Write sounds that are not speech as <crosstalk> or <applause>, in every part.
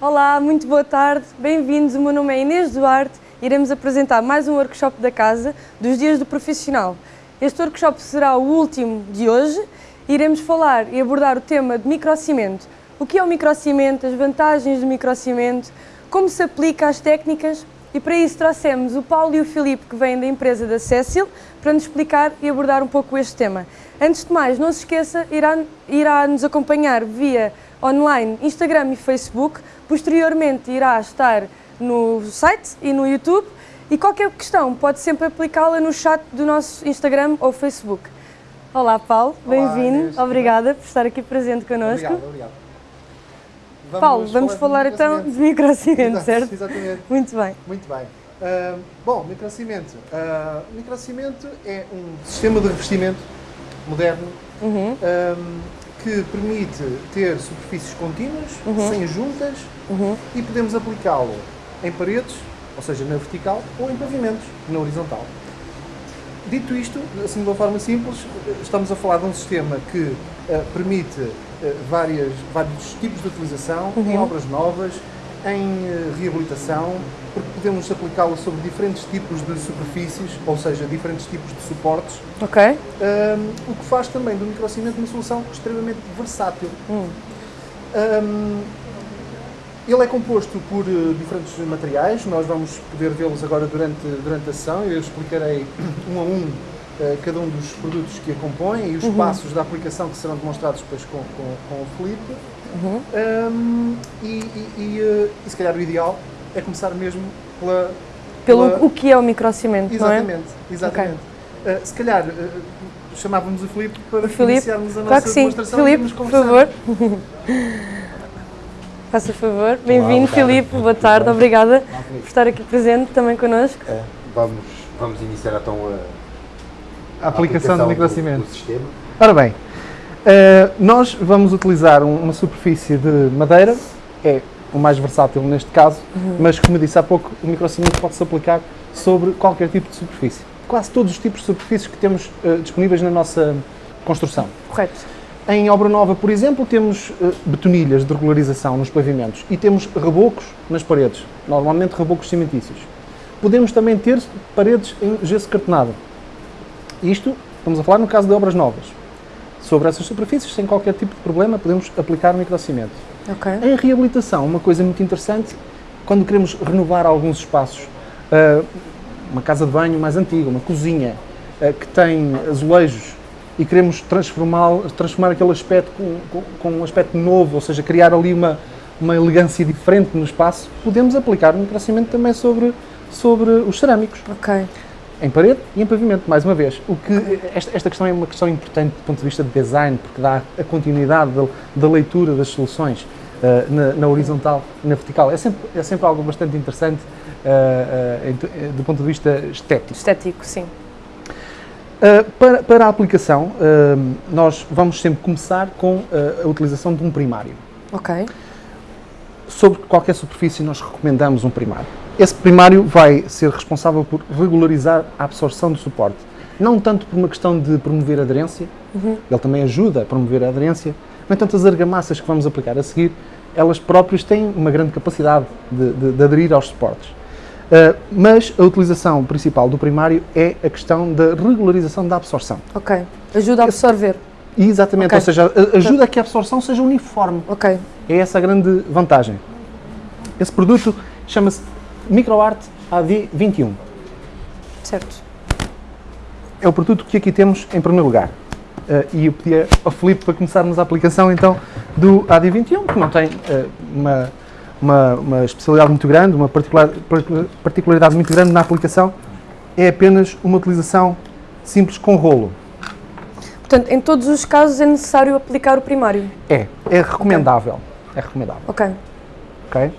Olá, muito boa tarde, bem-vindos. O meu nome é Inês Duarte e iremos apresentar mais um workshop da casa dos Dias do Profissional. Este workshop será o último de hoje. Iremos falar e abordar o tema de microcimento. O que é o microcimento, as vantagens do microcimento, como se aplica às técnicas e para isso trouxemos o Paulo e o Filipe que vêm da empresa da Cecil para nos explicar e abordar um pouco este tema. Antes de mais, não se esqueça, irá, irá nos acompanhar via online, Instagram e Facebook. Posteriormente irá estar no site e no YouTube e qualquer questão pode sempre aplicá-la no chat do nosso Instagram ou Facebook. Olá Paulo, bem-vindo, obrigada por estar aqui presente connosco. Obrigado, obrigado. Vamos Paulo, vamos falar, então de microcimento, certo? Exatamente. Muito bem. Muito bem. Uh, bom, microcimento. Uh, microcimento é um sistema de revestimento moderno Uhum. um, que permite ter superfícies contínuas, Uhum. sem juntas, Uhum. e podemos aplicá-lo em paredes, ou seja, na vertical, ou em pavimentos, na horizontal. Dito isto, assim de uma forma simples, estamos a falar de um sistema que eh, permite eh, várias, vários tipos de utilização em Uhum. obras novas, em eh, reabilitação, porque podemos aplicá-lo sobre diferentes tipos de superfícies, ou seja, diferentes tipos de suportes, Ok. um, o que faz também do microcimento uma solução extremamente versátil. Hum. Um, ele é composto por eh, diferentes materiais, nós vamos poder vê-los agora durante, durante a sessão, eu explicarei um a um eh, cada um dos produtos que a compõem e os passos da aplicação que serão demonstrados depois com, com, com o Felipe. Uhum. Um, e, e, e, eh, e se calhar o ideal é começar mesmo pela, Pelo pela- o que é o microcimento, não é? Exatamente, exatamente. Uh, se calhar uh, chamávamos o Filipe para O Filipe? iniciarmos a nossa Claro que sim. demonstração e Filipe, por favor. <laughs> Faça favor. Bem-vindo. Filipe. Boa tarde. Obrigada por estar aqui presente também connosco. É, vamos, vamos iniciar então a, A aplicação do do- microcimento. do sistema. Ora bem, uh, nós vamos utilizar um- uma superfície de madeira, é o mais versátil neste caso, mas como disse há pouco, o microcimento pode-se aplicar sobre qualquer tipo de superfície. Quase todos os tipos de superfícies que temos uh, disponíveis na nossa construção. Correto. Em obra nova, por exemplo, temos eh, betonilhas de regularização nos pavimentos e temos rebocos nas paredes, normalmente rebocos cimentícios. Podemos também ter paredes em gesso cartonado. Isto, estamos a falar no caso de obras novas. Sobre essas superfícies, sem qualquer tipo de problema, podemos aplicar microcimento. Ok. Em reabilitação, uma coisa muito interessante, quando queremos renovar alguns espaços, ah, uma casa de banho mais antiga, uma cozinha ah, que tem azulejos e queremos transformar, transformar aquele aspecto com, com- com um aspecto novo, ou seja, criar ali uma, uma elegância diferente no espaço, podemos aplicar o microcimento também sobre, sobre os cerâmicos Ok. Em parede e em pavimento, mais uma vez. O que, esta, esta questão é uma questão importante do ponto de vista de design, porque dá a continuidade da, da leitura das soluções eh, na, na horizontal e na vertical. É sempre, é sempre algo bastante interessante te- eh, do ponto de vista estético. Estético, sim. Uh, para, para a aplicação, uh, nós vamos sempre começar com uh, a utilização de um primário. Ok. Sobre qualquer superfície, nós recomendamos um primário. Esse primário vai ser responsável por regularizar a absorção do suporte. Não tanto por uma questão de promover aderência, ele também ajuda a promover a aderência, no entanto, as argamassas que vamos aplicar a seguir, elas próprias têm uma grande capacidade de, de- de aderir aos suportes. Uh, mas a utilização principal do primário é a questão da regularização da absorção. Ok. Ajuda a absorver. Exatamente, Ok. ou seja, ajuda a que a absorção seja uniforme. Ok. É essa a grande vantagem. Esse produto chama-se MicroArt AD21. Certo. É o produto que aqui temos em primeiro lugar. Eh, e eu pedi ao Filipe para começarmos a aplicação então do AD21, que não tem eh, uma, uma, uma especialidade muito grande, uma particular, particularidade muito grande na aplicação, é apenas uma utilização simples com rolo. Portanto, em todos os casos é necessário aplicar o primário. É, é recomendável. É recomendável. Ok. ok?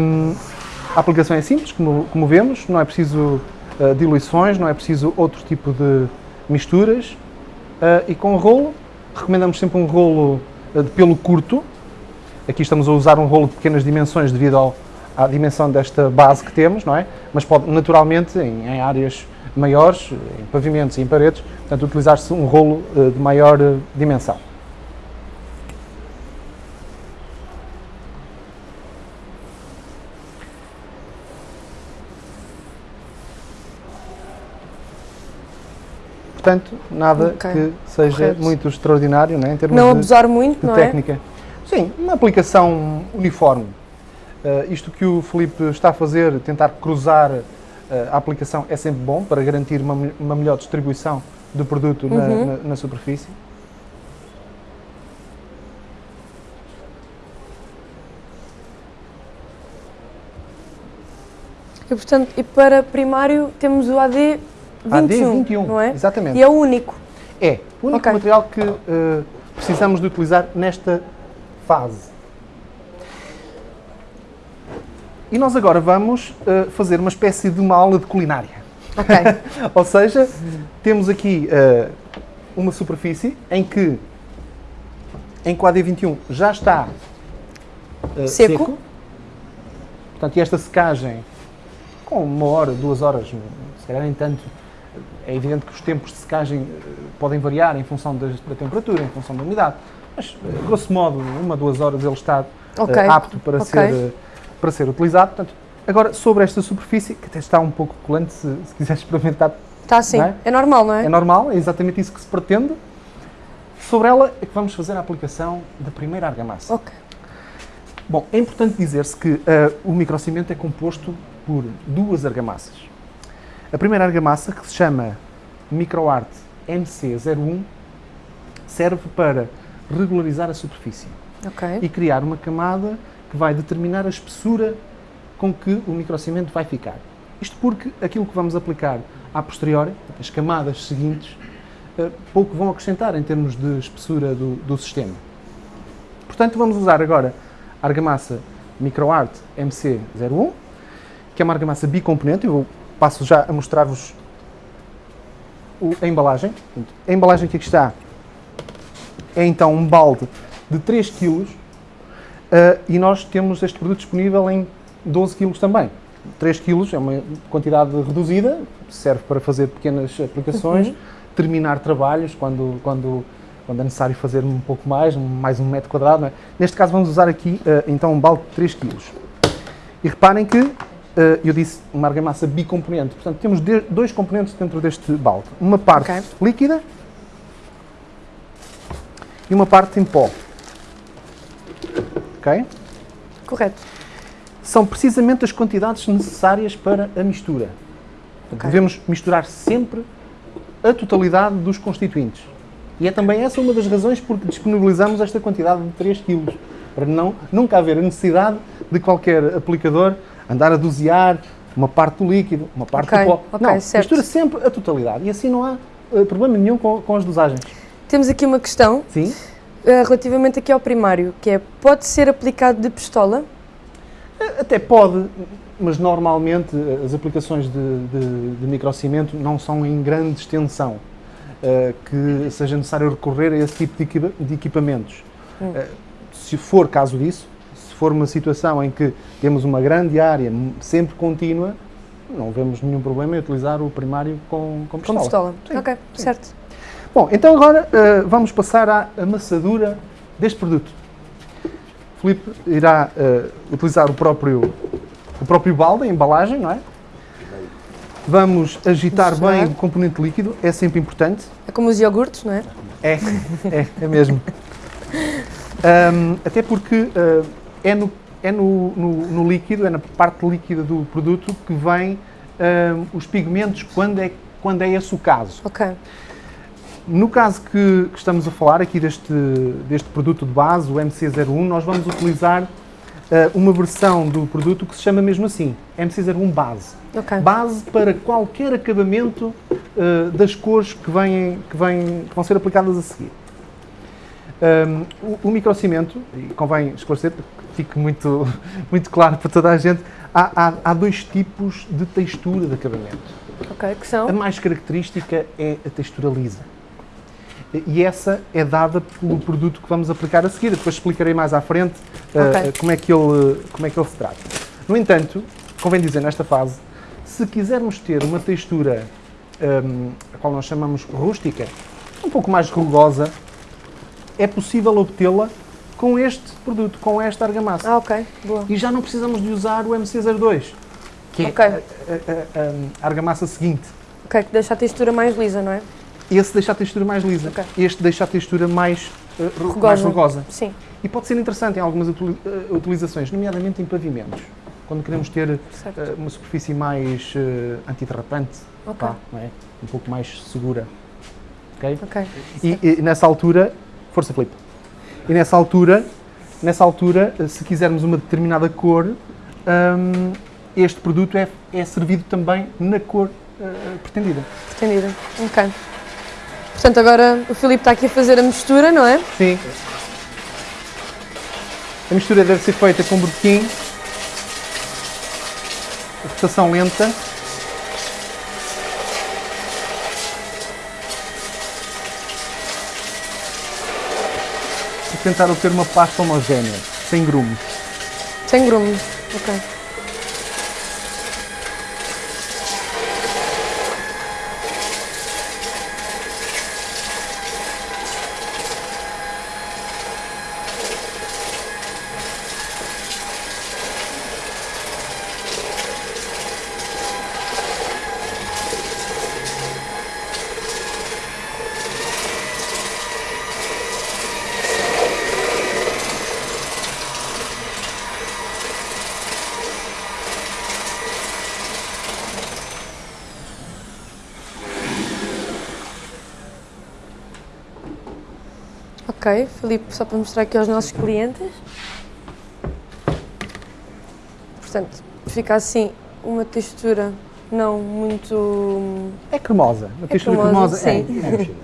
Hum, a aplicação é simples, como, como vemos, não é preciso uh, diluições, não é preciso outro tipo de misturas. Uh, e com o rolo, recomendamos sempre um rolo uh, de pelo curto. Aqui estamos a usar um rolo de pequenas dimensões devido ao, à dimensão desta base que temos, não é? Mas pode naturalmente, em, em áreas maiores, em pavimentos e em paredes, portanto, utilizar-se um rolo de maior dimensão. Portanto, nada Ok, que seja correto. muito extraordinário né, em termos Não de, abusar muito, de não é? técnica. Sim, uma aplicação uniforme. Uh, isto que o Felipe está a fazer, tentar cruzar uh, a aplicação, é sempre bom para garantir uma, uma melhor distribuição do produto na, Uhum. na- na superfície. E, portanto, e para primário temos o AD 21, AD21, não é? exatamente. E é o único. É o único Ok. material que uh, precisamos de utilizar nesta fase. E nós agora vamos uh, fazer uma espécie de uma aula de culinária. Ok. <laughs> Ou seja, temos aqui uh, uma superfície em que, em que o AD21 já está uh, Seco. seco. Portanto, e esta secagem, com uma hora, duas horas, se calhar nem tanto, é evidente que os tempos de secagem uh, podem variar em função das- da temperatura, em função da umidade, mas, uh, grosso modo, uma, duas horas ele está uh, Ok. apto para, Ok. ser, uh, para ser utilizado. Portanto, agora, sobre esta superfície, que até está um pouco colante, se, se quiser experimentar, Está assim. Não é? É normal, não é? é normal, é exatamente isso que se pretende. Sobre ela é que vamos fazer a aplicação da primeira argamassa. Ok. Bom, é importante dizer-se que ah, o microcimento é composto por duas argamassas. A primeira argamassa, que se chama MicroArt MC01, serve para regularizar a superfície Ok. e criar uma camada que vai determinar a espessura com que o microcimento vai ficar. Isto porque aquilo que vamos aplicar a posteriori, as camadas seguintes, eh, pouco vão acrescentar em termos de espessura do, do sistema. Portanto, vamos usar agora a argamassa MicroArt MC01, que é uma argamassa bicomponente. Eu passo já a mostrar-vos a embalagem. A embalagem que aqui está é então um balde de 3 kg e nós temos este produto disponível em 12 kg também. 3 kg é uma quantidade reduzida, serve para fazer pequenas aplicações, terminar trabalhos quando, quando, quando é necessário fazer um pouco mais, mais um metro quadrado. é? Neste caso vamos usar aqui eh, então um balde de 3 kg. E reparem que eu disse uma argamassa bicomponente, portanto temos dois componentes dentro deste balde. Uma parte Ok. líquida e uma parte em pó. Ok? Correto. São precisamente as quantidades necessárias para a mistura. Portanto, Ok. Devemos misturar sempre a totalidade dos constituintes. E é também essa uma das razões porque disponibilizamos esta quantidade de 3 kg. Para não, nunca haver a necessidade de qualquer aplicador andar a dosear uma parte do líquido, uma parte Ok, do pó. ok, não, certo. mistura sempre a totalidade. E assim não há eh, problema nenhum com, com as dosagens. Temos aqui uma questão Sim? eh, relativamente aqui ao primário, que é, pode ser aplicado de pistola? Até pode, mas normalmente eh, as aplicações de, de, de microcimento não são em grande extensão eh, que seja necessário recorrer a esse tipo de, equipa- de equipamentos. Hum. Eh, se for caso disso, for uma situação em que temos uma grande área sempre contínua, não vemos nenhum problema em utilizar o primário com, com Com pistola. pistola. Sim, ok, sim. certo. Bom, então agora eh, vamos passar à amassadura deste produto. Filipe irá eh, utilizar o próprio, o próprio balde, a embalagem, não é? Vamos agitar bem o componente líquido, é sempre importante. É como os iogurtes, não é? É, é, é mesmo. <laughs> Ahm, até porque ah, é, no, é no, no- no líquido, é na parte líquida do produto que vêm ahm, os pigmentos quando é, quando é esse o caso. Ok. No caso que, que estamos a falar aqui deste, deste produto de base, o MC01, nós vamos utilizar ah, uma versão do produto que se chama mesmo assim, MC01 Base. Ok. Base para qualquer acabamento ah, das cores que, vêm, que, vêm, que vão ser aplicadas a seguir. Um, o, o microcimento, e convém esclarecer fique muito, <laughs> muito claro para toda a gente, há, há, há dois tipos de textura de acabamento. Ok, que A são? mais característica é a textura lisa. E essa é dada pelo produto que vamos aplicar a seguir. Depois explicarei mais à frente uh, Ok. como, é que ele, como é que ele se trata. No entanto, convém dizer nesta fase, se quisermos ter uma textura um, a qual nós chamamos rústica, um pouco mais rugosa, é possível obtê-la com este produto, com esta argamassa. Ah, ok. Boa. E já não precisamos de usar o MC02, que é Ok. a- a- a- a argamassa seguinte. Ok, que deixa a textura mais lisa, não é? esse deixa a textura mais lisa, Ok. este deixa a textura mais, uh, ru- Rugosa. mais rugosa. Sim, E pode ser interessante em algumas uh, utilizações, nomeadamente em pavimentos. Quando queremos ter uh, uma superfície mais uh, antiderrapante, Ok. pá, não é? um pouco mais segura. Ok? Ok. E, e nessa altura, força Filipe. E nessa altura, nessa altura, se quisermos uma determinada cor, um, este produto é, é servido também na cor uh, pretendida. Pretendida. Ok. Portanto, agora o Filipe está aqui a fazer a mistura, não é? Sim. A mistura deve ser feita com botequim, rotação lenta. Tentar obter uma pasta homogénea, sem grumos. Sem grumos. Ok. Ok, Filipe, só para mostrar aqui aos nossos clientes. Portanto, fica assim uma textura não muito. É cremosa. A textura cremosa, cremosa, é. sim. é mexida.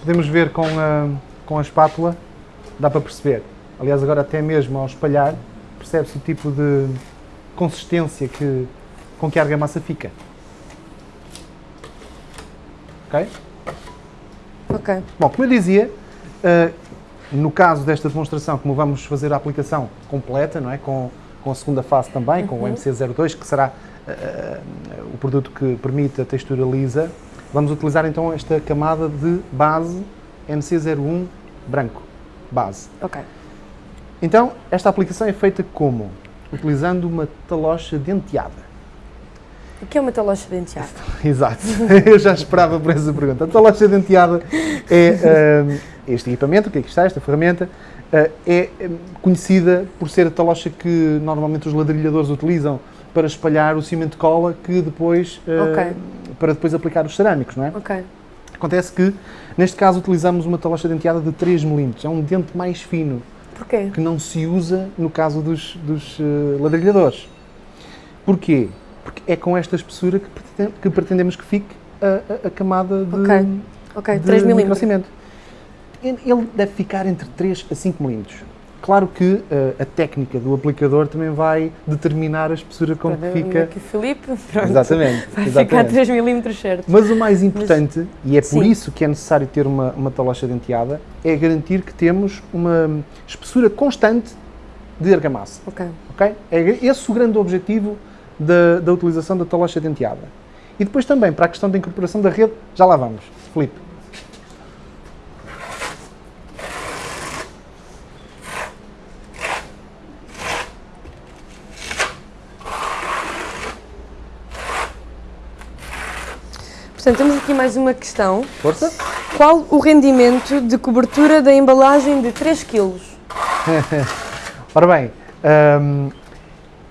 Podemos ver com a, com a espátula, dá para perceber. Aliás, agora até mesmo ao espalhar, percebe-se o tipo de consistência que, com que a argamassa fica. Ok? Ok, Bom, como eu dizia, no caso desta demonstração, como vamos fazer a aplicação completa, não é? com, com a segunda fase também, com o MC02, que será eh, o produto que permite a textura lisa, vamos utilizar então esta camada de base MC01 branco, base. ok. Então, esta aplicação é feita como? Utilizando uma talocha denteada. O que é uma talocha denteada? <laughs> Exato, <laughs> eu já esperava por essa pergunta. A talocha denteada é hum, este equipamento, que aqui está, esta ferramenta, uh, é hum, conhecida por ser a talocha que normalmente os ladrilhadores utilizam para espalhar o cimento de cola que depois, uh, Ok. para depois aplicar os cerâmicos, não é? Ok, Acontece que, neste caso, utilizamos uma talocha denteada de 3 mm, é um dente mais fino, porquê? que não se usa no caso dos, dos ladrilhadores. Porquê? Porque é com esta espessura que, pretende- que pretendemos que fique a, a- a camada de, Ok. Ok, de 3 milímetros. Ele deve ficar entre 3 a 5 milímetros. Claro que uh, a técnica do aplicador também vai determinar a espessura com que fica. Filipe, pronto. Exatamente. Vai exatamente. ficar 3 milímetros certo. Mas o mais importante, e é por Sim. isso que é necessário ter uma, uma talocha denteada, é garantir que temos uma espessura constante de argamassa. Ok. ok? É esse o grande objetivo da, da utilização da talocha denteada. E depois também, para a questão da incorporação da rede, já lá vamos. Filipe. Portanto, temos aqui mais uma questão. Força. Qual o rendimento de cobertura da embalagem de 3 kg? <laughs> Ora bem,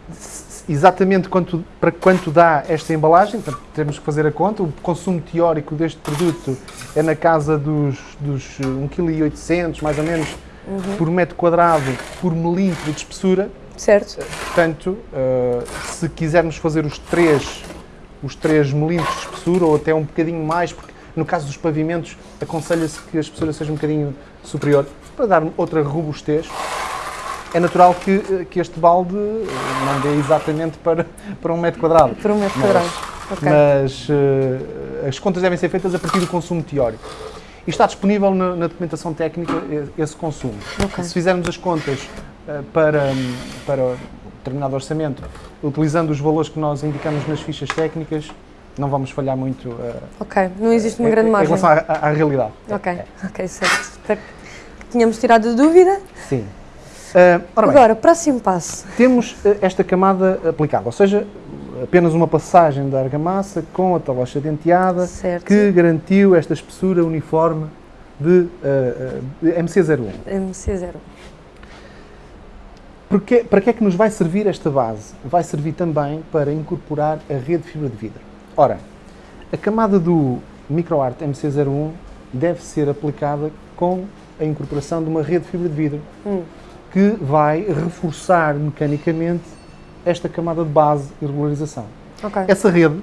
s- exatamente quanto, para quanto dá esta embalagem, portanto, temos que fazer a conta. O consumo teórico deste produto é na casa dos, dos 1,8 kg, mais ou menos, por metro quadrado, por milímetro de espessura. Certo? Portanto, uh, se quisermos fazer os 3, os 3 milímetros de espessura, ou até um bocadinho mais, porque no caso dos pavimentos aconselha-se que a espessura seja um bocadinho superior, para dar outra robustez. É natural que, uh, que este balde uh, não dê exatamente para, para um metro quadrado. Por um metro Mas- quadrado. Ok. Mas uh, as contas devem ser feitas a partir do consumo teórico. E está disponível na, na documentação técnica esse consumo. Ok. Se fizermos as contas uh, para, para determinado orçamento, utilizando os valores que nós indicamos nas fichas técnicas, não vamos falhar muito uh, Ok, não existe uma em- grande em margem. relação à, à- realidade. Ok, É, ok, certo. Tínhamos tirado a dúvida. sim. Uh, ora bem, Agora, próximo passo. temos uh, esta camada aplicada, ou seja, apenas uma passagem da argamassa com a talocha denteada Certo. que garantiu esta espessura uniforme de, eh, de MC01. MC0. Porquê, para que é que nos vai servir esta base? Vai servir também para incorporar a rede de fibra de vidro. Ora, a camada do MicroArt MC01 deve ser aplicada com a incorporação de uma rede de fibra de vidro Hum. que vai reforçar mecanicamente esta camada de base e regularização. Ok. Essa rede,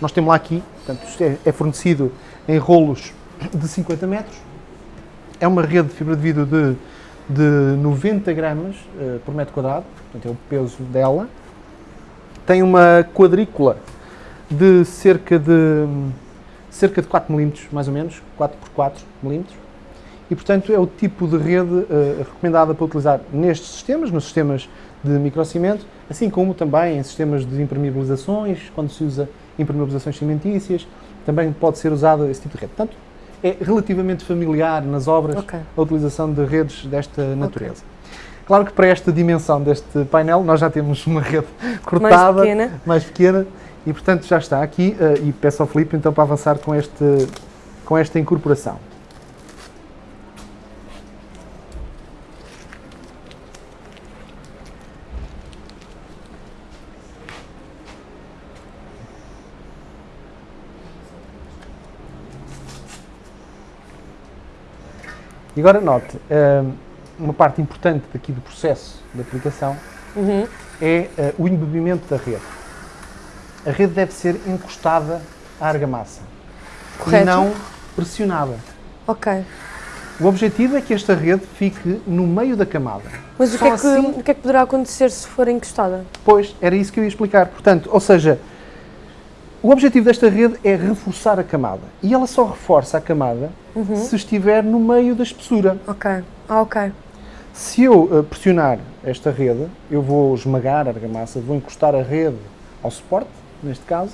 nós temos lá aqui, portanto, isto é, é fornecido em rolos de 50 metros, é uma rede de fibra de vidro de, de 90 gramas eh, por metro quadrado, portanto é o peso dela. Tem uma quadrícula de cerca de cerca de 4 milímetros, mais ou menos, 4 por 4 milímetros. E, portanto, é o tipo de rede eh, recomendada para utilizar nestes sistemas, nos sistemas de microcimento, assim como também em sistemas de impermeabilizações, quando se usa impermeabilizações cimentícias, também pode ser usado esse tipo de rede. Portanto, é relativamente familiar nas obras Ok. a utilização de redes desta natureza. Claro que para esta dimensão deste painel nós já temos uma rede cortada, pequena. mais pequena, e portanto já está aqui eh, e peço ao Filipe então para avançar com, este, com esta incorporação. E agora note, eh, uma parte importante daqui do processo de aplicação Uhum. é eh, o embebimento da rede. A rede deve ser encostada à argamassa Correto. e não pressionada. Ok. O objetivo é que esta rede fique no meio da camada. Mas o que, é que, assim- o que é que poderá acontecer se for encostada? Pois, era isso que eu ia explicar. Portanto, ou seja, o objetivo desta rede é reforçar a camada. E ela só reforça a camada Uhum. se estiver no meio da espessura. Ok. Ah, ok. Se eu eh, pressionar esta rede, eu vou esmagar a argamassa, vou encostar a rede ao suporte, neste caso,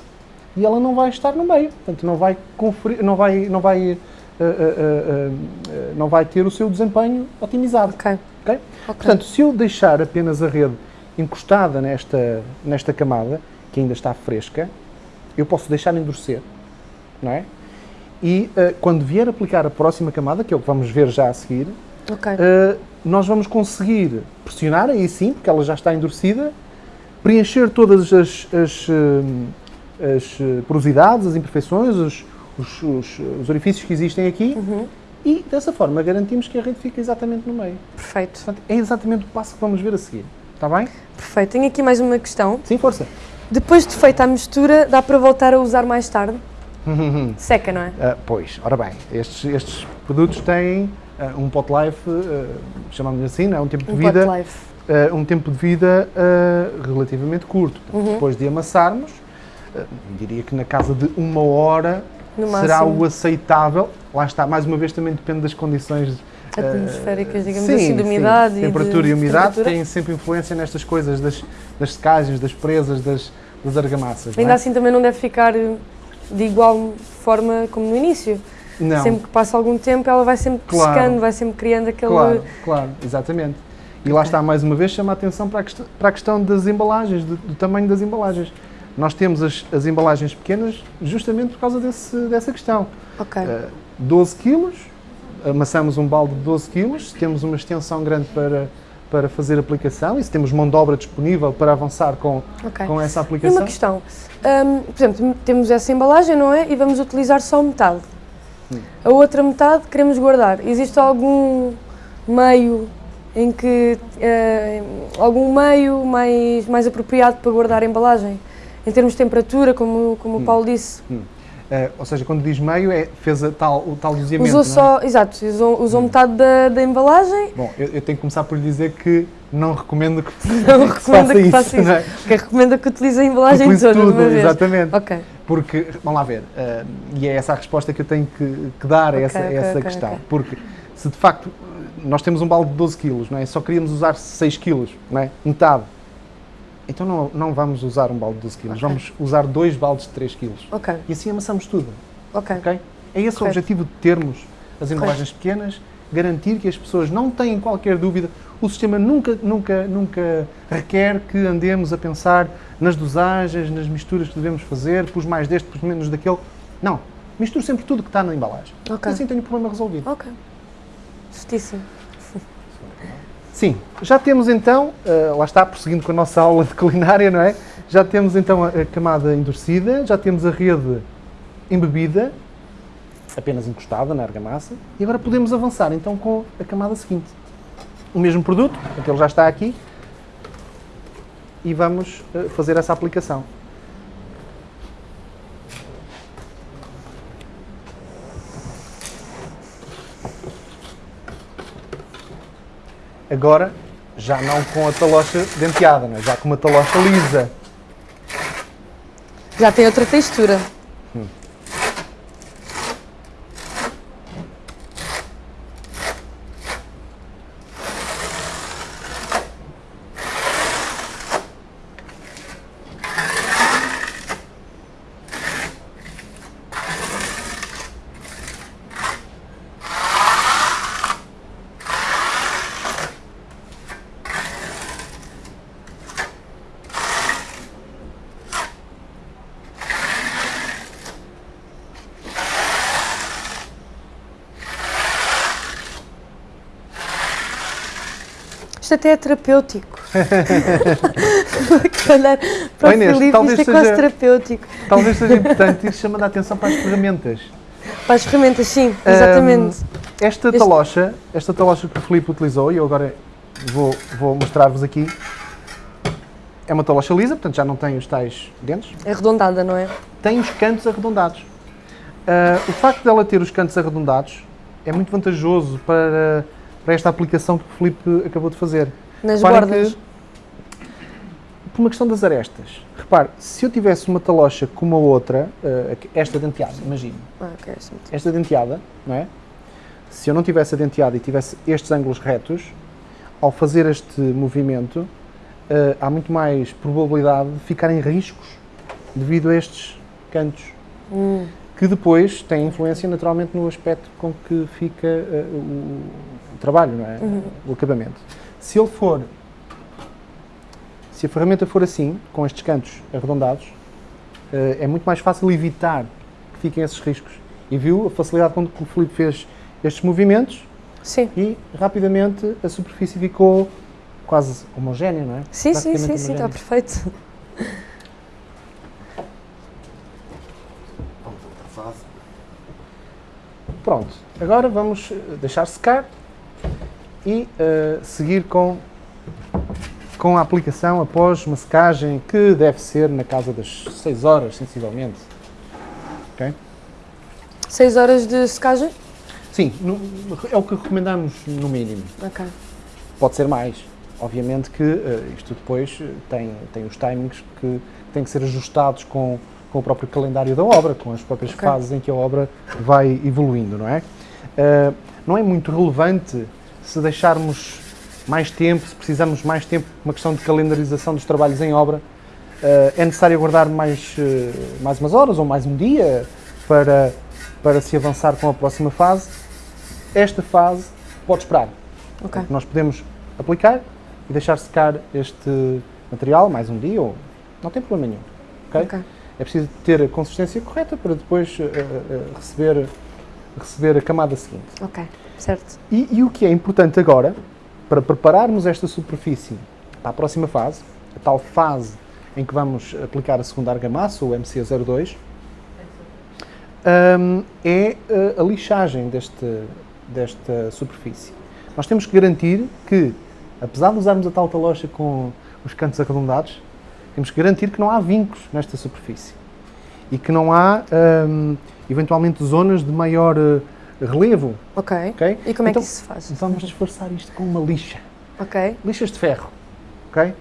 e ela não vai estar no meio. Portanto, não vai, conferir, não vai, não vai, eh, eh, eh, não vai ter o seu desempenho otimizado. Ok. ok? Ok. Portanto, se eu deixar apenas a rede encostada nesta, nesta camada, que ainda está fresca, eu posso deixar endurecer, não é? E eh, quando vier aplicar a próxima camada, que é o que vamos ver já a seguir, ok. Uh, nós vamos conseguir pressionar, aí sim, porque ela já está endurecida, preencher todas as, as, uh, as, uh, porosidades, as imperfeições, os, os, os- os orifícios que existem aqui Uhum. e dessa forma garantimos que a rede fica exatamente no meio. Perfeito. Portanto, é exatamente o passo que vamos ver a seguir. Está bem? Perfeito. Tenho aqui mais uma questão. Sim, força. Depois de feita a mistura, dá para voltar a usar mais tarde? <laughs> Seca, não é? Uh, pois, ora bem, estes, estes produtos têm uh, um pot life, uh, chamamos assim, não é? um tempo de Um vida pot life. uh, um tempo de vida relativamente curto. Uhum. Depois de amassarmos, diria que na casa de uma hora No será máximo. o aceitável. Lá está, mais uma vez também depende das condições Atmosféricas, digamos sim, assim, de sim. umidade e de Temperatura e umidade têm sempre influência nestas coisas, das, das secagens, das presas, das, das argamassas. Ainda é? assim também não deve ficar de igual forma como no início. Não. Sempre que passa algum tempo, ela vai sempre Claro. secando, vai sempre criando aquele. Claro, claro, exatamente. E lá está, mais uma vez, chama a atenção para a questão, para a questão das embalagens, do, do tamanho das embalagens. Nós temos as, as embalagens pequenas justamente por causa desse, dessa questão. Ok. Uh, 12 quilos, amassamos um balde de 12 quilos, temos uma extensão grande para, para fazer aplicação e se temos mão de obra disponível para avançar com, ok. com essa E aplicação. uma questão. Hum, por exemplo, temos essa embalagem, não é? E vamos utilizar só metade. Hum. A outra metade queremos guardar. Existe algum meio em que. eh, algum meio mais, mais apropriado para guardar a embalagem? Em termos de temperatura, como, como Hum. o Paulo disse. Uh, ou seja, quando diz meio, é, fez a tal, o tal doseamento. Usou é? só. Exato, usou, Hum. usou metade da, da embalagem. Bom, eu, eu tenho que começar por lhe dizer que não recomendo que, <laughs> Não que recomendo faça que isso. faça isso. não é? Ok, recomendo que utilize a embalagem Utilize toda tudo, uma vez. exatamente. Porque, vamos lá ver, eh, e é essa a resposta que eu tenho que, que dar a Ok, essa, a ok, essa questão. Porque se de facto nós temos um balde de 12 quilos, não é? Só queríamos usar 6 quilos, não é? Metade. Então não, não vamos usar um balde de 12 quilos, Ok. vamos usar dois baldes de 3 quilos. ok, E assim amassamos tudo, ok. ok? É esse o objetivo de termos as embalagens pequenas, garantir que as pessoas não têm qualquer dúvida. O sistema nunca, nunca, nunca requer que andemos a pensar nas dosagens, nas misturas que devemos fazer, pus mais deste, pus menos daquele. Não. Misturo sempre tudo que está na embalagem. Ok. Assim tenho o problema resolvido. Ok. Justíssimo. Sim, já temos então, eh, lá está, prosseguindo com a nossa aula de culinária, não é? Já temos então a, a camada endurecida, já temos a rede embebida, apenas encostada na argamassa, e agora podemos avançar então com a camada seguinte. O mesmo produto, portanto ele já está aqui, e vamos eh, fazer essa aplicação. Agora, já não com a talocha denteada, não é? já com uma talocha lisa. Já tem outra textura. Isto até é terapêutico. <laughs> Olhar para o Oi, Inês, Filipe, talvez isto é quase seja- terapêutico. Talvez seja <laughs> importante ir chamando a atenção para as ferramentas. Para as ferramentas, sim, exatamente. Esta Este- talocha, esta talocha que o Filipe utilizou, e eu agora vou, vou mostrar-vos aqui, é uma talocha lisa, portanto já não tem os tais dentes, É arredondada, não é? tem os cantos arredondados. Ah, o facto dela ter os cantos arredondados é muito vantajoso para, para esta aplicação que o Filipe acabou de fazer. Nas Reparem bordas. que, por uma questão das arestas. Repare, se eu tivesse uma talocha como a outra, ah, esta denteada, imagine, Ah, ok, sim. esta denteada, não é? Se eu não tivesse a denteada e tivesse estes ângulos retos, ao fazer este movimento, eh, há muito mais probabilidade de ficarem riscos devido a estes cantos, Hum, que depois têm influência naturalmente no aspecto com que fica eh, o trabalho, não é? O acabamento. Se ele for, se a ferramenta for assim, com estes cantos arredondados, eh, é muito mais fácil evitar que fiquem esses riscos. E viu a facilidade com que o Filipe fez estes movimentos sim. e rapidamente a superfície ficou quase homogénea, não é? Sim, sim, sim, sim, está perfeito. Vamos a outra fase. Pronto, agora vamos eh, deixar secar e eh, seguir com, com a aplicação após uma secagem que deve ser na casa das 6 horas, sensivelmente. Ok? 6 horas de secagem? Sim, no- é o que recomendamos no mínimo. Ok. Pode ser mais. Obviamente que eh, isto depois eh, tem, tem os timings que têm que ser ajustados com, com o próprio calendário da obra, com as próprias Ok. fases em que a obra vai evoluindo, não é? Eh, não é muito relevante se deixarmos mais tempo, se precisarmos mais tempo, uma questão de calendarização dos trabalhos em obra. Eh, é necessário aguardar mais, eh, mais umas horas ou mais um dia para, para se avançar com a próxima fase. Esta fase pode esperar. Ok. Nós podemos aplicar e deixar secar este material mais um dia ou não tem problema nenhum. ok? Ok. É preciso ter a consistência correta para depois eh, eh, receber, receber a camada seguinte. Ok. Certo. E, e o que é importante agora, para prepararmos esta superfície para a próxima fase, a tal fase em que vamos aplicar a segunda argamassa, o MC02, hum, é eh, a lixagem deste, desta superfície. Nós temos que garantir que, apesar de usarmos a tal talocha com os cantos arredondados, temos que garantir que não há vincos nesta superfície e que não há, hum, eventualmente, zonas de maior eh, relevo. Ok. ok? E como é Então, que isso se faz? Vamos disfarçar isto com uma lixa. Ok. Lixas de ferro, ok?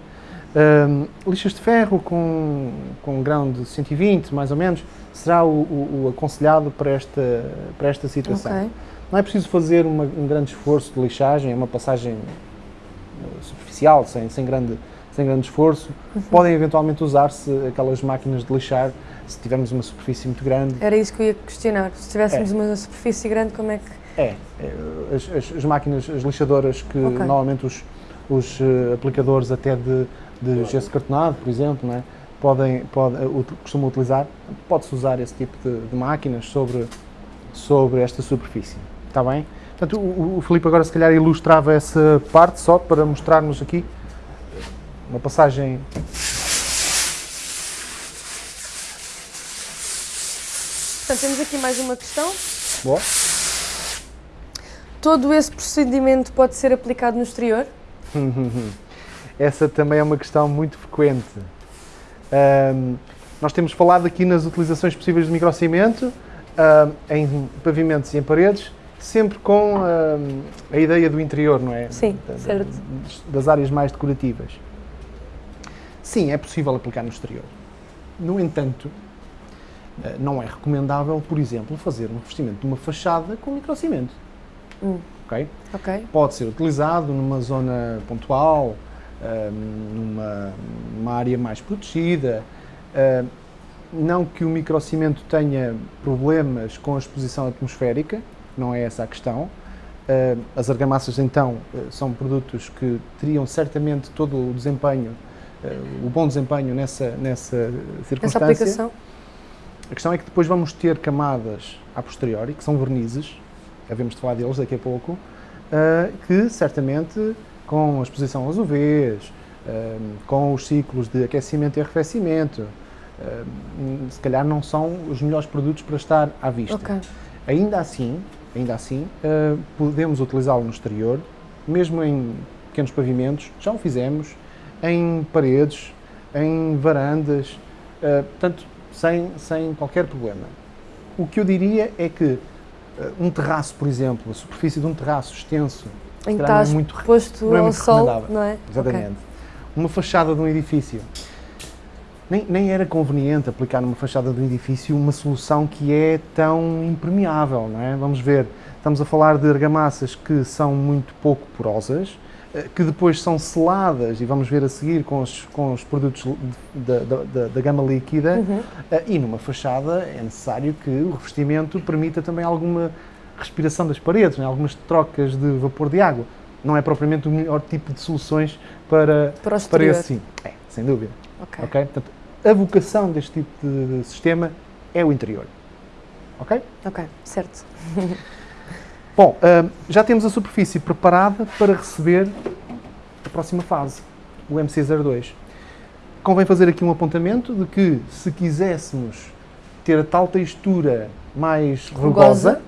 Hum, lixas de ferro com, com um grão de 120, mais ou menos, será o, o- o aconselhado para esta, para esta situação. Não é preciso fazer uma- um grande esforço de lixagem, é uma passagem eh, superficial, sem, sem, grande, sem grande esforço. Uhum. Podem eventualmente usar-se aquelas máquinas de lixar se tivermos uma superfície muito grande. Era isso que eu ia questionar. Se tivéssemos É. uma superfície grande, como é que. É, é, as, as- as máquinas, as lixadoras que Ok. normalmente os, os eh, aplicadores até de, de gesso cartonado, por exemplo, não é? podem, pode, eh, costumam utilizar, pode-se usar esse tipo de, de máquinas sobre, sobre esta superfície. Está bem? Portanto, o, o Filipe agora se calhar ilustrava essa parte só para mostrarmos aqui uma passagem Portanto, temos aqui mais uma questão. boa. Todo esse procedimento pode ser aplicado no exterior? <laughs> Essa também é uma questão muito frequente. Ahm, nós temos falado aqui nas utilizações possíveis de microcimento, ahm, em pavimentos e em paredes, sempre com ahm, a ideia do interior, não é? Sim, Da- certo. Das áreas mais decorativas. Sim, é possível aplicar no exterior. No entanto, não é recomendável, por exemplo, fazer um revestimento de uma fachada com microcimento. Hum. Ok? Ok. pode ser utilizado numa zona pontual, ahm, numa, numa área mais protegida. ahm, não que o microcimento tenha problemas com a exposição atmosférica, não é essa a questão. Ahm, as argamassas, então, eh, são produtos que teriam certamente todo o desempenho, eh, o bom desempenho nessa, nessa Essa circunstância. aplicação? A questão é que depois vamos ter camadas a posteriori, que são vernizes, havemos de falar deles daqui a pouco, ah, que certamente com a exposição aos UVs, ah, com os ciclos de aquecimento e arrefecimento, ah, se calhar não são os melhores produtos para estar à vista. Ok. Ainda assim, ainda assim, podemos utilizá-lo no exterior, mesmo em pequenos pavimentos, já o fizemos, em paredes, em varandas, portanto, sem, sem qualquer problema. O que eu diria é que uh, um terraço, por exemplo, a superfície de um terraço extenso, Em que calhar não é muito exposto não é muito sol, não é? Exatamente. Uma fachada de um edifício. Nem, nem era conveniente aplicar numa fachada de um edifício uma solução que é tão impermeável, não é? Vamos ver, estamos a falar de argamassas que são muito pouco porosas, que depois são seladas, e vamos ver a seguir com os, com os produtos da, da- da- gama líquida, Uhum. eh, e numa fachada é necessário que o revestimento permita também alguma respiração das paredes, não é? algumas trocas de vapor de água. Não é propriamente o melhor tipo de soluções para, Para para esse sim. É, sem dúvida. Ok. Ok? Portanto, a vocação deste tipo de sistema é o interior. Ok? Ok, certo. <laughs> Bom, hum, já temos a superfície preparada para receber a próxima fase, o MC02. Convém fazer aqui um apontamento de que se quiséssemos ter a tal textura mais Rugosa.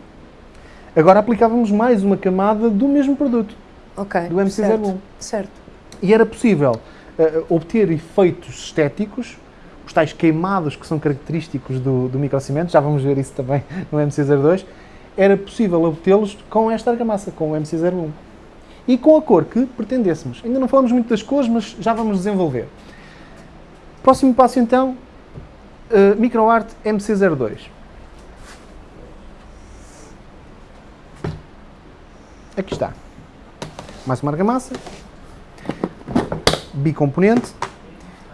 agora aplicávamos mais uma camada do mesmo produto, Ok. do MC01. Certo. certo. E era possível eh, obter efeitos estéticos, os tais queimados que são característicos do, do microcimento, já vamos ver isso também no MC02, era possível obtê-los com esta argamassa, com o MC01. E com a cor que pretendêssemos. Ainda não falamos muito das cores, mas já vamos desenvolver. Próximo passo então, eh, MicroArt MC02. Aqui está. Mais uma argamassa bicomponente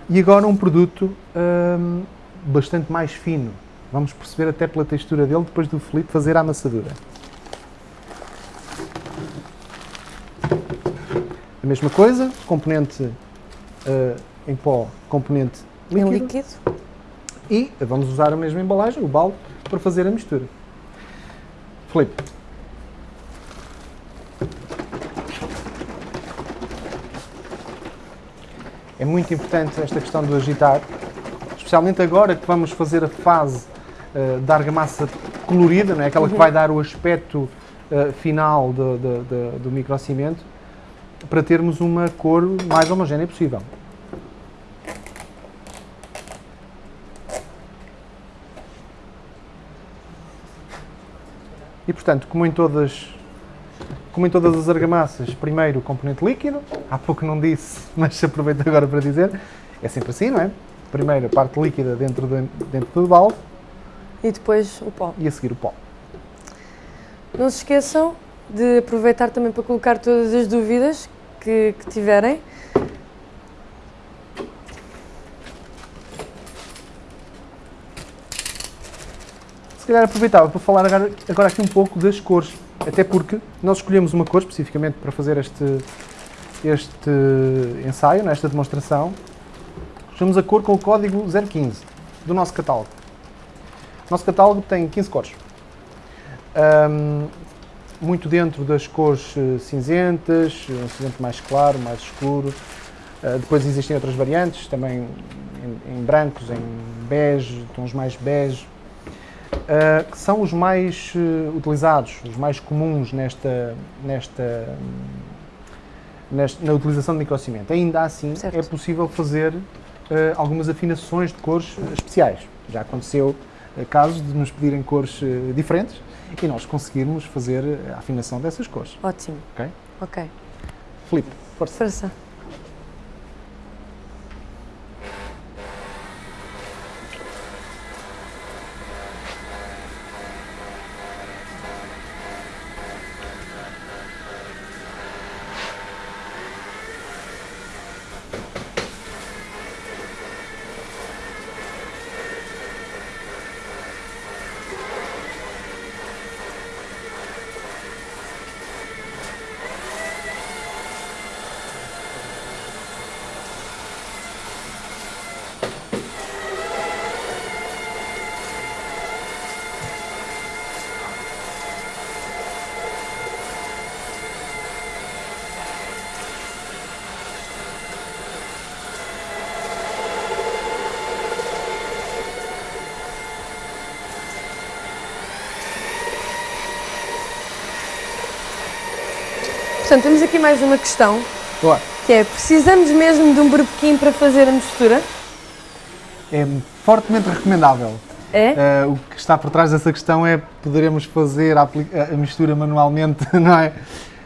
e agora um produto hum, bastante mais fino. Vamos perceber até pela textura dele depois do Felipe fazer a amassadura. A mesma coisa, componente eh, em pó, componente Em líquido, líquido. e vamos usar a mesma embalagem, o balde, para fazer a mistura. Felipe, É muito importante esta questão do agitar, especialmente agora que vamos fazer a fase eh, da argamassa colorida, não é? aquela que vai dar o aspecto eh, final do, do, do- do microcimento, para termos uma cor mais homogénea possível. E portanto, como em todas como em todas as argamassas, primeiro o componente líquido, há pouco não disse, <laughs> mas aproveito agora para dizer, é sempre assim, não é? Primeiro a parte líquida dentro, de, dentro do balde E depois o pó. e a seguir o pó. Não se esqueçam de aproveitar também para colocar todas as dúvidas que, que tiverem. Se calhar aproveitava para falar agora, agora aqui um pouco das cores, até porque nós escolhemos uma cor especificamente para fazer este, este ensaio, nesta demonstração, escolhemos a cor com o código 015 do nosso catálogo. Nosso catálogo tem 15 cores. Um, muito dentro das cores eh, cinzentas, um cinzento mais claro, mais escuro. Uh, depois existem outras variantes, também em, em brancos, em bege, tons mais bege, uh, que são os mais uh, utilizados, os mais comuns nesta, nesta, nesta, na utilização de microcimento. Ainda assim, certo. é possível fazer algumas afinações de cores especiais. Já aconteceu casos de nos pedirem cores diferentes e nós conseguirmos fazer a afinação dessas cores. Ótimo. Ok? Ok. Filipe, força. Força. Portanto, temos aqui mais uma questão. Boa. Que é, precisamos mesmo de um berbequim para fazer a mistura? É fortemente recomendável. É? Uh, o que está por trás dessa questão é poderemos fazer a, a, mistura manualmente, <laughs> não é?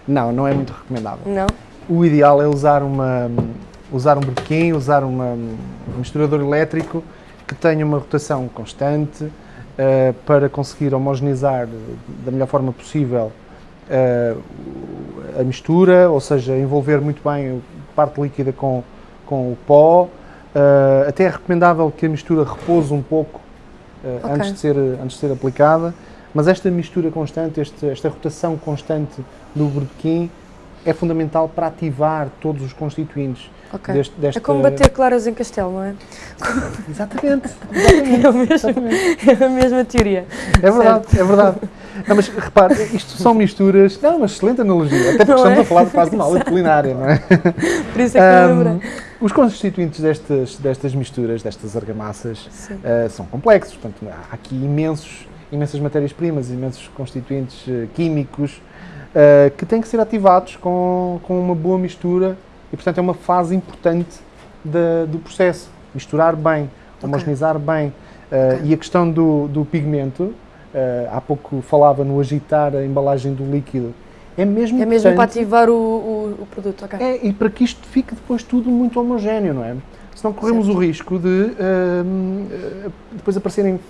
Não, não é muito recomendável. Não? O ideal é usar, uma, usar um berbequim, usar uma, um misturador elétrico que tenha uma rotação constante uh, para conseguir homogeneizar da melhor forma possível uh, a mistura, ou seja, envolver muito bem a parte líquida com, com o pó. Uh, até é recomendável que a mistura repouse um pouco uh, okay. antes, de ser, antes de ser aplicada, mas esta mistura constante, este, esta rotação constante do berbequim é fundamental para ativar todos os constituintes. Okay. Deste. É como bater claras em castelo, não é? <laughs> Exatamente. exatamente, <laughs> é, o mesmo, exatamente. é a mesma teoria. É verdade, certo. é verdade. Não, mas repare, isto são misturas. Não, uma excelente analogia. Até porque não estamos é? a falar de quase uma aula de culinária, não é? Por isso é que um, Os constituintes destas, destas misturas, destas argamassas, uh, são complexos. Portanto, há aqui imensos, imensas matérias-primas, imensos constituintes uh, químicos uh, que têm que ser ativados com, com uma boa mistura e, portanto, é uma fase importante do processo. Misturar bem, homogeneizar okay. bem. Okay. E a questão do, do pigmento Uh, há pouco falava no agitar a embalagem do líquido. É mesmo, é mesmo para ativar o, o, o produto, ok. É, e para que isto fique depois tudo muito homogéneo, não é? Senão corremos certo. o risco de uh, depois aparecerem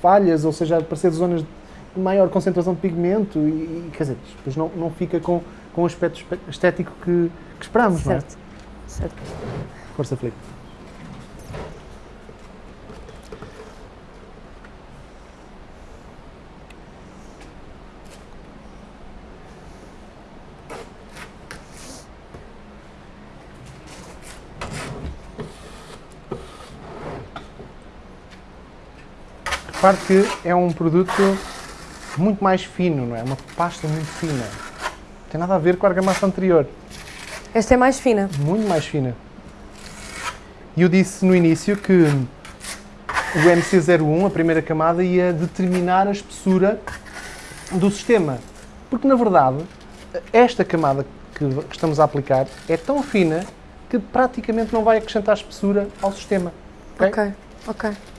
falhas, ou seja, aparecer zonas maior concentração de pigmento e, quer dizer, depois não, não fica com, com o aspecto estético que, que esperamos, certo. não é? Certo. Força, Felipe. Repare que é um produto muito mais fino, não é? Uma pasta muito fina. Não tem nada a ver com a argamassa anterior. Esta é mais fina? Muito mais fina. E eu disse no início que o MC01, a primeira camada, ia determinar a espessura do sistema. Porque, na verdade, esta camada que estamos a aplicar é tão fina que praticamente não vai acrescentar espessura ao sistema. Ok, ok. okay.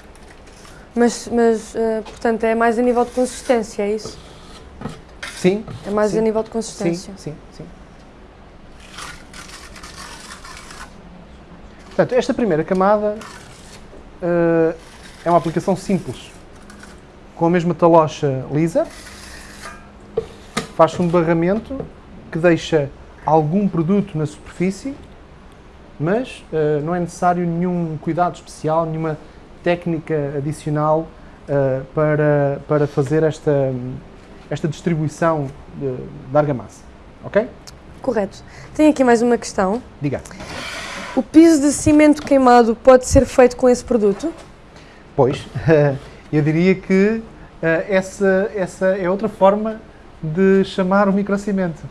Mas, mas uh, portanto, é mais a nível de consistência, é isso? Sim. É mais sim. a nível de consistência? Sim, sim, sim. Portanto, esta primeira camada uh, é uma aplicação simples. Com a mesma talocha lisa, faz-se um barramento que deixa algum produto na superfície, mas uh, não é necessário nenhum cuidado especial, nenhuma técnica adicional uh, para, para fazer esta, esta distribuição de, de argamassa. Ok? Correto. Tenho aqui mais uma questão. Diga. O piso de cimento queimado pode ser feito com esse produto? Pois, <laughs> eu diria que eh, essa, essa é outra forma de chamar o microcimento.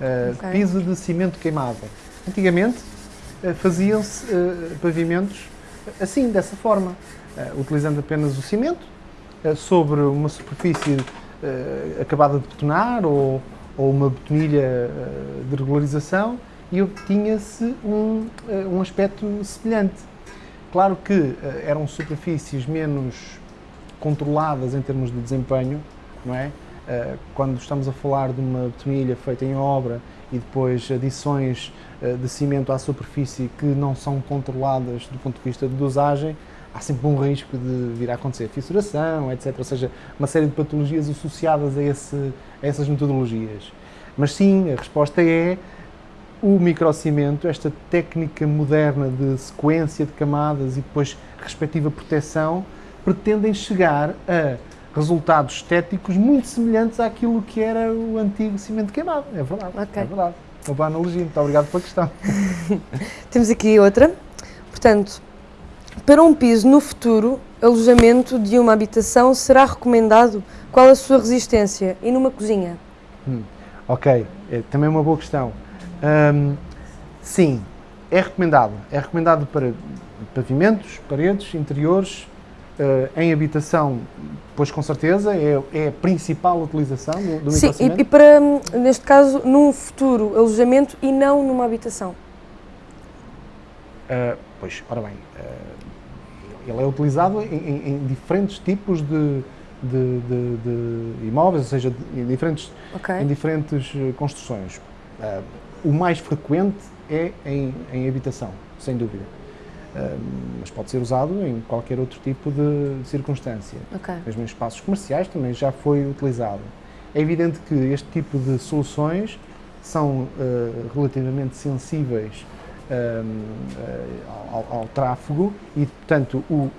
Eh, Ok. Piso de cimento queimado. Antigamente faziam-se pavimentos assim, dessa forma, eh, utilizando apenas o cimento eh, sobre uma superfície eh, acabada de betonar ou, ou uma betonilha de regularização e obtinha-se um, um aspecto semelhante. Claro que eram superfícies menos controladas em termos de desempenho, não é? Quando estamos a falar de uma betonilha feita em obra e depois adições eh, de cimento à superfície que não são controladas do ponto de vista de dosagem, há sempre um risco de vir a acontecer fissuração, etc. Ou seja, uma série de patologias associadas a, esse, a essas metodologias. Mas sim, a resposta é o microcimento, esta técnica moderna de sequência de camadas e depois respectiva proteção, pretendem chegar a resultados estéticos muito semelhantes àquilo que era o antigo cimento queimado. É verdade. Ok. É verdade. Uma boa analogia. Muito obrigado pela questão. <laughs> Temos aqui outra. Portanto, para um piso no futuro, alojamento de uma habitação será recomendado? Qual a sua resistência? E numa cozinha? Ok, é também uma boa questão. Hum, sim, é recomendado. É recomendado para pavimentos, paredes, interiores, eh, em habitação, pois com certeza é, é a principal utilização do, do Sim, e, e para, neste caso, num futuro alojamento e não numa habitação. Uh, pois, ora bem, uh, ele é utilizado em, em- em diferentes tipos de, de- de- de imóveis, ou seja, em diferentes, Ok? em diferentes uh, construções. Uh, o mais frequente é em, em habitação, sem dúvida. Uh, mas pode ser usado em qualquer outro tipo de circunstância. Ok. Mesmo em espaços comerciais também já foi utilizado. É evidente que este tipo de soluções são eh, relativamente sensíveis ehm, eh, ao, ao tráfego e, portanto, o,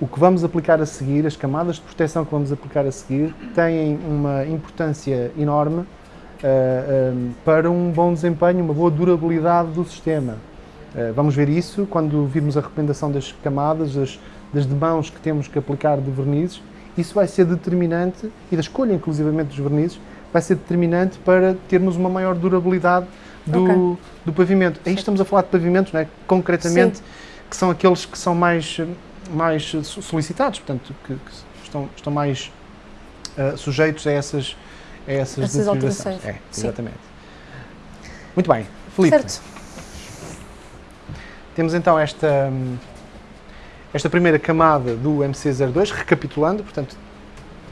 o que vamos aplicar a seguir, as camadas de proteção que vamos aplicar a seguir, têm uma importância enorme eh, ehm, para um bom desempenho, uma boa durabilidade do sistema. Eh, vamos ver isso quando virmos a recomendação das camadas, das, das demãos que temos que aplicar de vernizes. Isso vai ser determinante, e da escolha inclusivamente dos vernizes, vai ser determinante para termos uma maior durabilidade do, Ok. do pavimento. Aí estamos a falar de pavimentos, não é? concretamente, que são aqueles que são mais, mais so- solicitados, portanto, que, que estão, estão mais ah, sujeitos a essas, a essas, Essas alterações. É, Sim. exatamente. Muito bem, Filipe. Certo. Temos então esta, hum, esta primeira camada do MC02, recapitulando, portanto,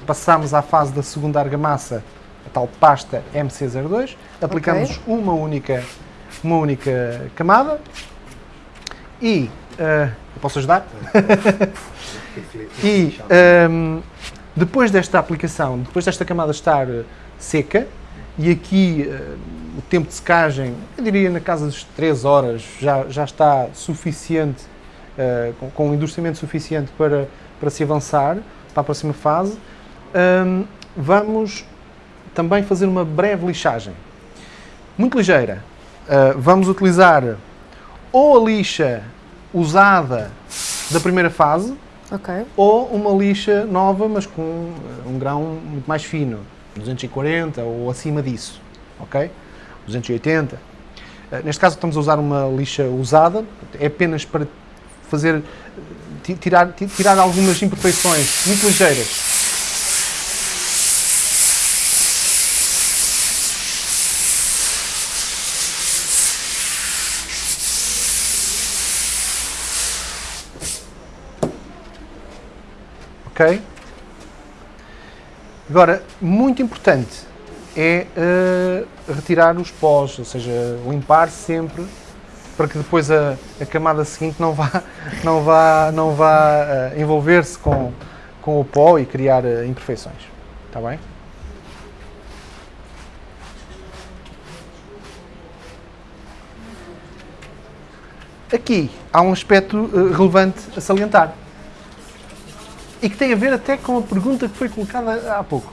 passámos à fase da segunda argamassa, a tal pasta MC02, aplicamos uma única, uma única camada e, eu posso ajudar? <laughs> E hum, depois desta aplicação, depois desta camada estar eh, seca, e aqui eh, o tempo de secagem, eu diria na casa das 3 horas, já, já está suficiente, eh, com, com um endurecimento suficiente para, para se avançar para a próxima fase, hum, vamos também fazer uma breve lixagem. Muito ligeira. Eh, vamos utilizar ou a lixa usada da primeira fase, Ok. ou uma lixa nova, mas com eh, um grão muito mais fino, 240 ou acima disso, ok? 280. Eh, Neste caso estamos a usar uma lixa usada, é apenas para fazer, eh, ti- tirar, ti- tirar algumas imperfeições muito ligeiras. Ok? Agora, muito importante é eh, retirar os pós, ou seja, limpar sempre para que depois a, a camada seguinte não vá, <laughs> não vá, não vá eh, envolver-se com, com o pó e criar eh, imperfeições. Está bem? Aqui há um aspecto relevante a salientar e que tem a ver até com a pergunta que foi colocada há pouco,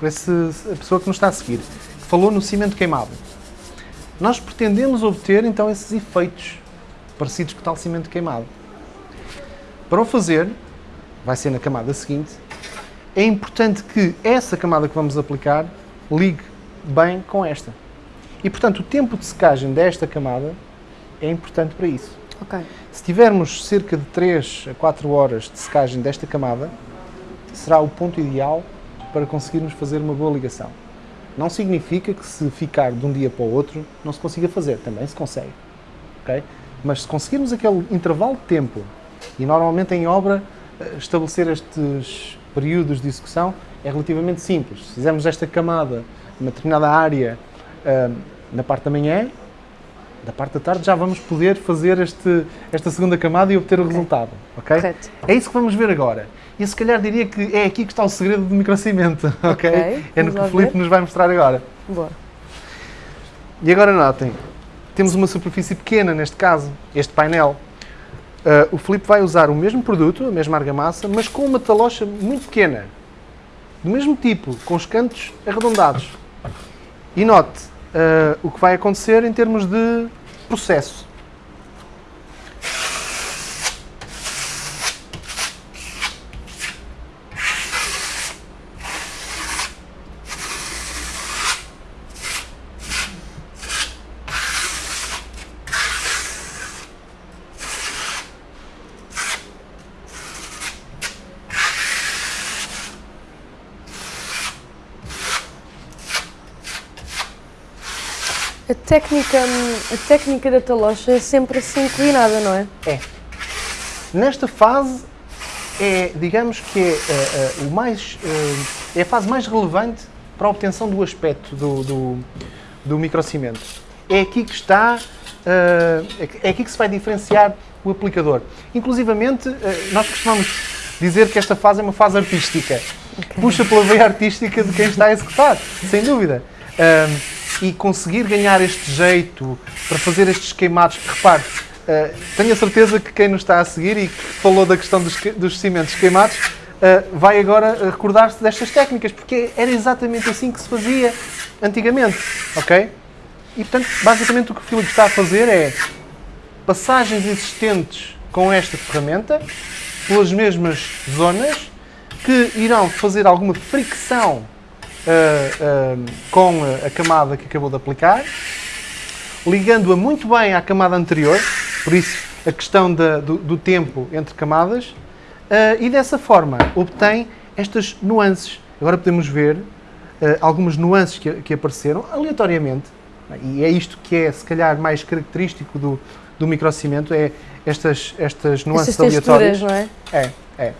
por esse, a pessoa que nos está a seguir, que falou no cimento queimado. nós pretendemos obter então esses efeitos parecidos com tal cimento queimado. Para o fazer, vai ser na camada seguinte, é importante que essa camada que vamos aplicar ligue bem com esta. E, portanto, o tempo de secagem desta camada é importante para isso. Ok. Se tivermos cerca de 3 a 4 horas de secagem desta camada, será o ponto ideal para conseguirmos fazer uma boa ligação. Não significa que se ficar de um dia para o outro não se consiga fazer, também se consegue. ok? Mas se conseguirmos aquele intervalo de tempo, e normalmente em obra eh, estabelecer estes períodos de execução é relativamente simples. Se fizermos esta camada numa determinada área ah, na parte da manhã, da parte da tarde já vamos poder fazer este, esta segunda camada e obter o resultado. Ok? Correto. É isso que vamos ver agora. E se calhar diria que é aqui que está o segredo do microcimento. <laughs> ok? Ok, É no que o Filipe nos vai mostrar agora. Boa. E agora notem, temos uma superfície pequena neste caso, este painel. Ah, o Filipe vai usar o mesmo produto, a mesma argamassa, mas com uma talocha muito pequena. Do mesmo tipo, com os cantos arredondados. E note ah, o que vai acontecer em termos de processo. Técnica, a técnica da talocha é sempre assim inclinada, não é? É. Nesta fase é, digamos que é, eh, eh, o mais, eh, é a fase mais relevante para a obtenção do aspecto do, do, do microcimento. É aqui que está, eh, é aqui que se vai diferenciar o aplicador. Inclusivamente, eh, nós costumamos dizer que esta fase é uma fase artística. Puxa pela veia artística de quem está a executar, sem dúvida. Ahm, e conseguir ganhar este jeito para fazer estes queimados, que repare, ah, tenho a certeza que quem nos está a seguir e que falou da questão dos, dos cimentos queimados, ah, vai agora ah, recordar-se destas técnicas, porque era exatamente assim que se fazia antigamente, ok? E portanto, basicamente o que o Filipe está a fazer é passagens existentes com esta ferramenta, pelas mesmas zonas, que irão fazer alguma fricção ah, com a camada que acabou de aplicar, ligando-a muito bem à camada anterior, por isso a questão da- do, do tempo entre camadas, e dessa forma obtém estas nuances. Agora podemos ver algumas nuances que, que apareceram aleatoriamente, e é isto que é se calhar mais característico do, do microcimento, é estas, estas nuances Essas aleatórias. não é? É, é.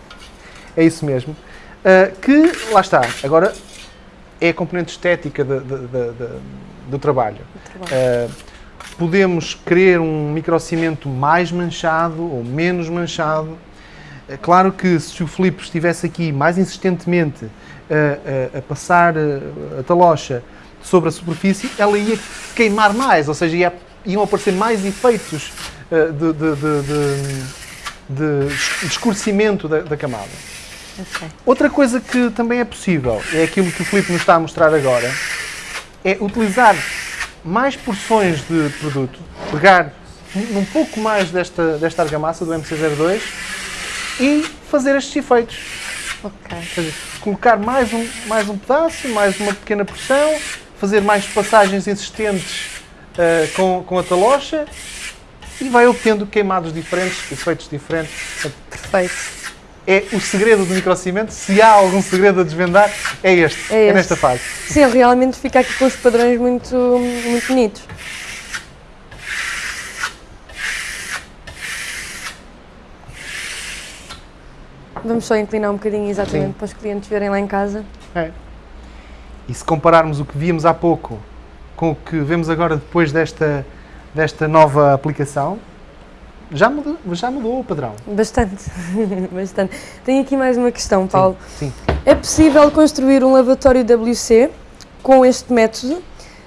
É isso mesmo. Uh, que, lá está, agora é a componente estética de- de- de- do trabalho. Uh, podemos querer um microcimento mais manchado ou menos manchado. É claro que se o Filipe estivesse aqui mais insistentemente uh, uh, a passar uh, a talocha sobre a superfície, ela ia queimar mais, ou seja, ia- iam aparecer mais efeitos de, de- de- de- de escurecimento da, da camada. Ok. Outra coisa que também é possível, é aquilo que o Filipe nos está a mostrar agora, é utilizar mais porções de produto, pegar um pouco mais desta, desta argamassa do MC02 e fazer estes efeitos. Ok. Ou seja, colocar mais um, mais um pedaço, mais uma pequena porção, fazer mais passagens existentes ah, com, com a talocha e vai obtendo queimados diferentes, efeitos diferentes. Perfeito. É o segredo do microcimento. Se há algum segredo a desvendar, é este. É É, este. nesta fase. Sim, realmente fica aqui com os padrões muito, muito bonitos. Vamos só inclinar um bocadinho exatamente Sim. para os clientes verem lá em casa. É. E se compararmos o que víamos há pouco com o que vemos agora depois desta, desta nova aplicação, já mudou, já mudou o padrão. Bastante, <laughs> bastante. Tenho aqui mais uma questão, Paulo. Sim. É possível construir um lavatório WC com este método?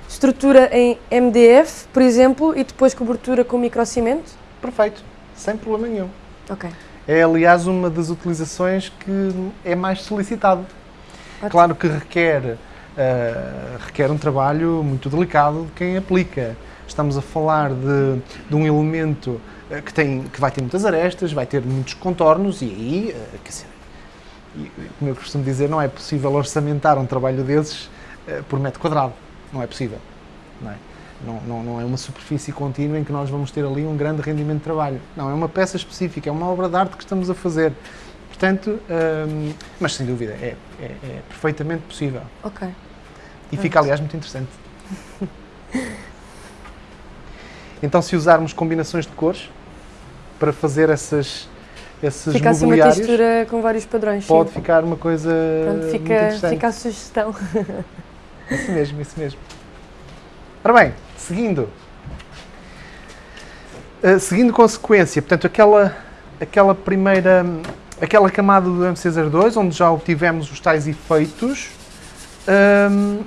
Estrutura em MDF, por exemplo, e depois cobertura com microcimento? Perfeito. Sem problema nenhum. Ok. É, aliás, uma das utilizações que é mais solicitado. Ótimo. Claro que requer uh, requer um trabalho muito delicado de quem aplica. Estamos a falar de, de um elemento que, tem, que vai ter muitas arestas, vai ter muitos contornos e aí, uh, quer dizer, como eu costumo dizer, não é possível orçamentar um trabalho desses por metro quadrado. Não é possível. Não é? Não, não, não, é uma superfície contínua em que nós vamos ter ali um grande rendimento de trabalho. Não, é uma peça específica, é uma obra de arte que estamos a fazer. Portanto, hum, mas sem dúvida, é, é, é, perfeitamente possível. Ok. E fica, aliás, muito interessante. <laughs> então, se usarmos combinações de cores para fazer essas, esses fica assim uma textura com vários padrões. Pode sim. ficar uma coisa Pronto, fica, fica a sugestão. <laughs> Isso mesmo, isso mesmo. Ora bem, seguindo. Uh, seguindo com a sequência, portanto, aquela, aquela primeira aquela camada do MC02, onde já obtivemos os tais efeitos, um,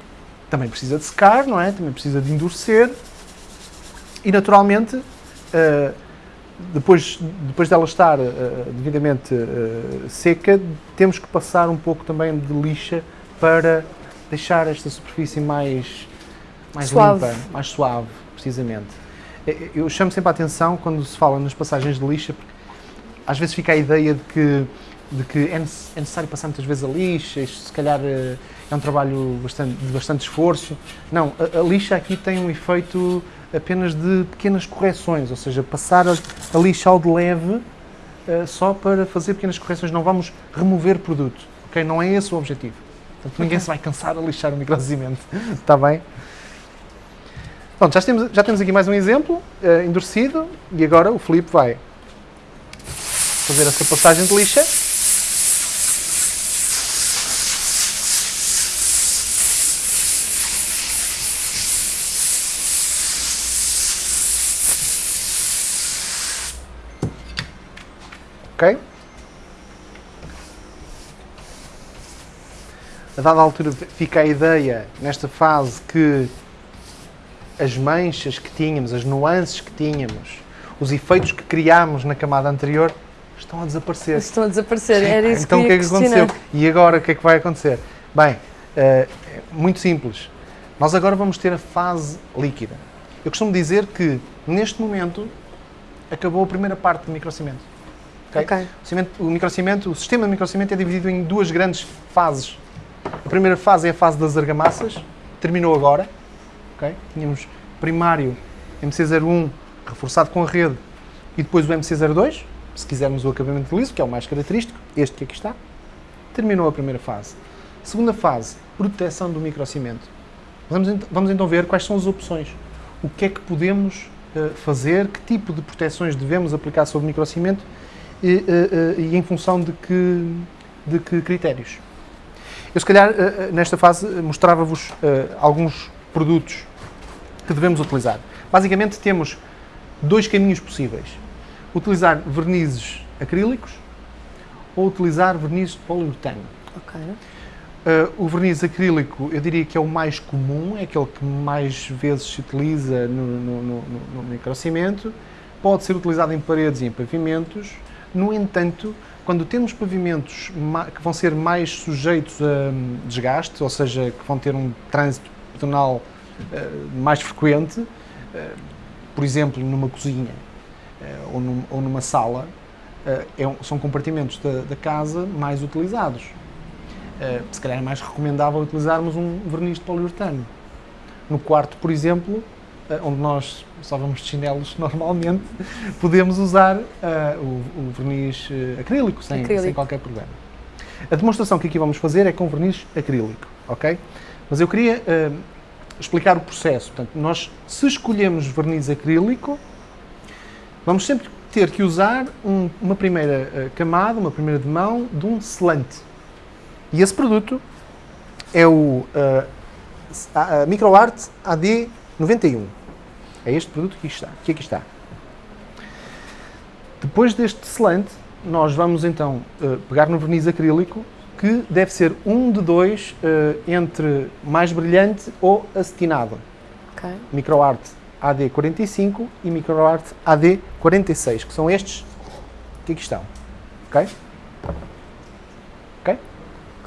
também precisa de secar, não é? Também precisa de endurecer. E, naturalmente, uh, depois, depois dela estar uh, devidamente uh, seca, temos que passar um pouco também de lixa para deixar esta superfície mais, mais suave. limpa, mais suave, precisamente. Eu chamo sempre a atenção quando se fala nas passagens de lixa, porque às vezes fica a ideia de que, de que é, é necessário passar muitas vezes a lixa, isto se calhar é um trabalho bastante, de bastante esforço. Não, a, a, lixa aqui tem um efeito apenas de pequenas correções, ou seja, passar a, a lixa ao de leve uh, só para fazer pequenas correções, não vamos remover produto, ok? Não é esse o objetivo. Portanto, ninguém se vai cansar a lixar o microcimento, está <laughs> bem? Pronto, já temos, já temos aqui mais um exemplo uh, endurecido e agora o Filipe vai fazer essa passagem de lixa. Ok? A dada altura fica a ideia, nesta fase, que as manchas que tínhamos, as nuances que tínhamos, os efeitos que criámos na camada anterior estão a desaparecer. Estão a desaparecer, era isso então, que Então o que é que aconteceu? E agora o que é que vai acontecer? Bem, uh, muito simples. Nós agora vamos ter a fase líquida. Eu costumo dizer que, neste momento, acabou a primeira parte do microcimento. Okay? okay. O, cimento, o microcimento, o sistema de microcimento é dividido em duas grandes fases. A primeira fase é a fase das argamassas, terminou agora. Okay? Tínhamos primário MC01 reforçado com a rede e depois o MC02, se quisermos o acabamento liso, que é o mais característico, este que aqui está, terminou a primeira fase. Segunda fase, proteção do microcimento. Vamos, vamos então ver quais são as opções. O que é que podemos uh, fazer, que tipo de proteções devemos aplicar sobre o microcimento e, uh, uh, e em função de que, de que critérios. Eu, se calhar, nesta fase, mostrava-vos alguns produtos que devemos utilizar. Basicamente, temos dois caminhos possíveis utilizar vernizes acrílicos ou utilizar vernizes de poliuretano. Ok. Uh, o verniz acrílico, eu diria que é o mais comum, é aquele que mais vezes se utiliza no, no, no, no microcimento. Pode ser utilizado em paredes e em pavimentos. No entanto, quando temos pavimentos que vão ser mais sujeitos a hum, desgaste, ou seja, que vão ter um trânsito pedonal uh, mais frequente, uh, por exemplo, numa cozinha, eh, ou, num, ou, numa sala, eh, é são compartimentos da, casa mais utilizados. Eh, se calhar é mais recomendável utilizarmos um verniz de poliuretano. No quarto, por exemplo, onde nós só vamos de chinelos <laughs> normalmente, podemos usar uh, o, o, verniz acrílico sem, acrílico sem, qualquer problema. A demonstração que aqui vamos fazer é com verniz acrílico, ok? Mas eu queria uh, explicar o processo. Portanto, nós, se escolhemos verniz acrílico, vamos sempre ter que usar um, uma primeira camada, uma primeira de mão de um selante. E esse produto é o uh, MicroArt AD91. É este produto que, está, que aqui está. Depois deste selante, nós vamos então uh, pegar no verniz acrílico, que deve ser um de dois entre mais brilhante ou acetinado. Okay. MicroArt AD45 e MicroArt AD46, que são estes que aqui estão. Ok? Ok?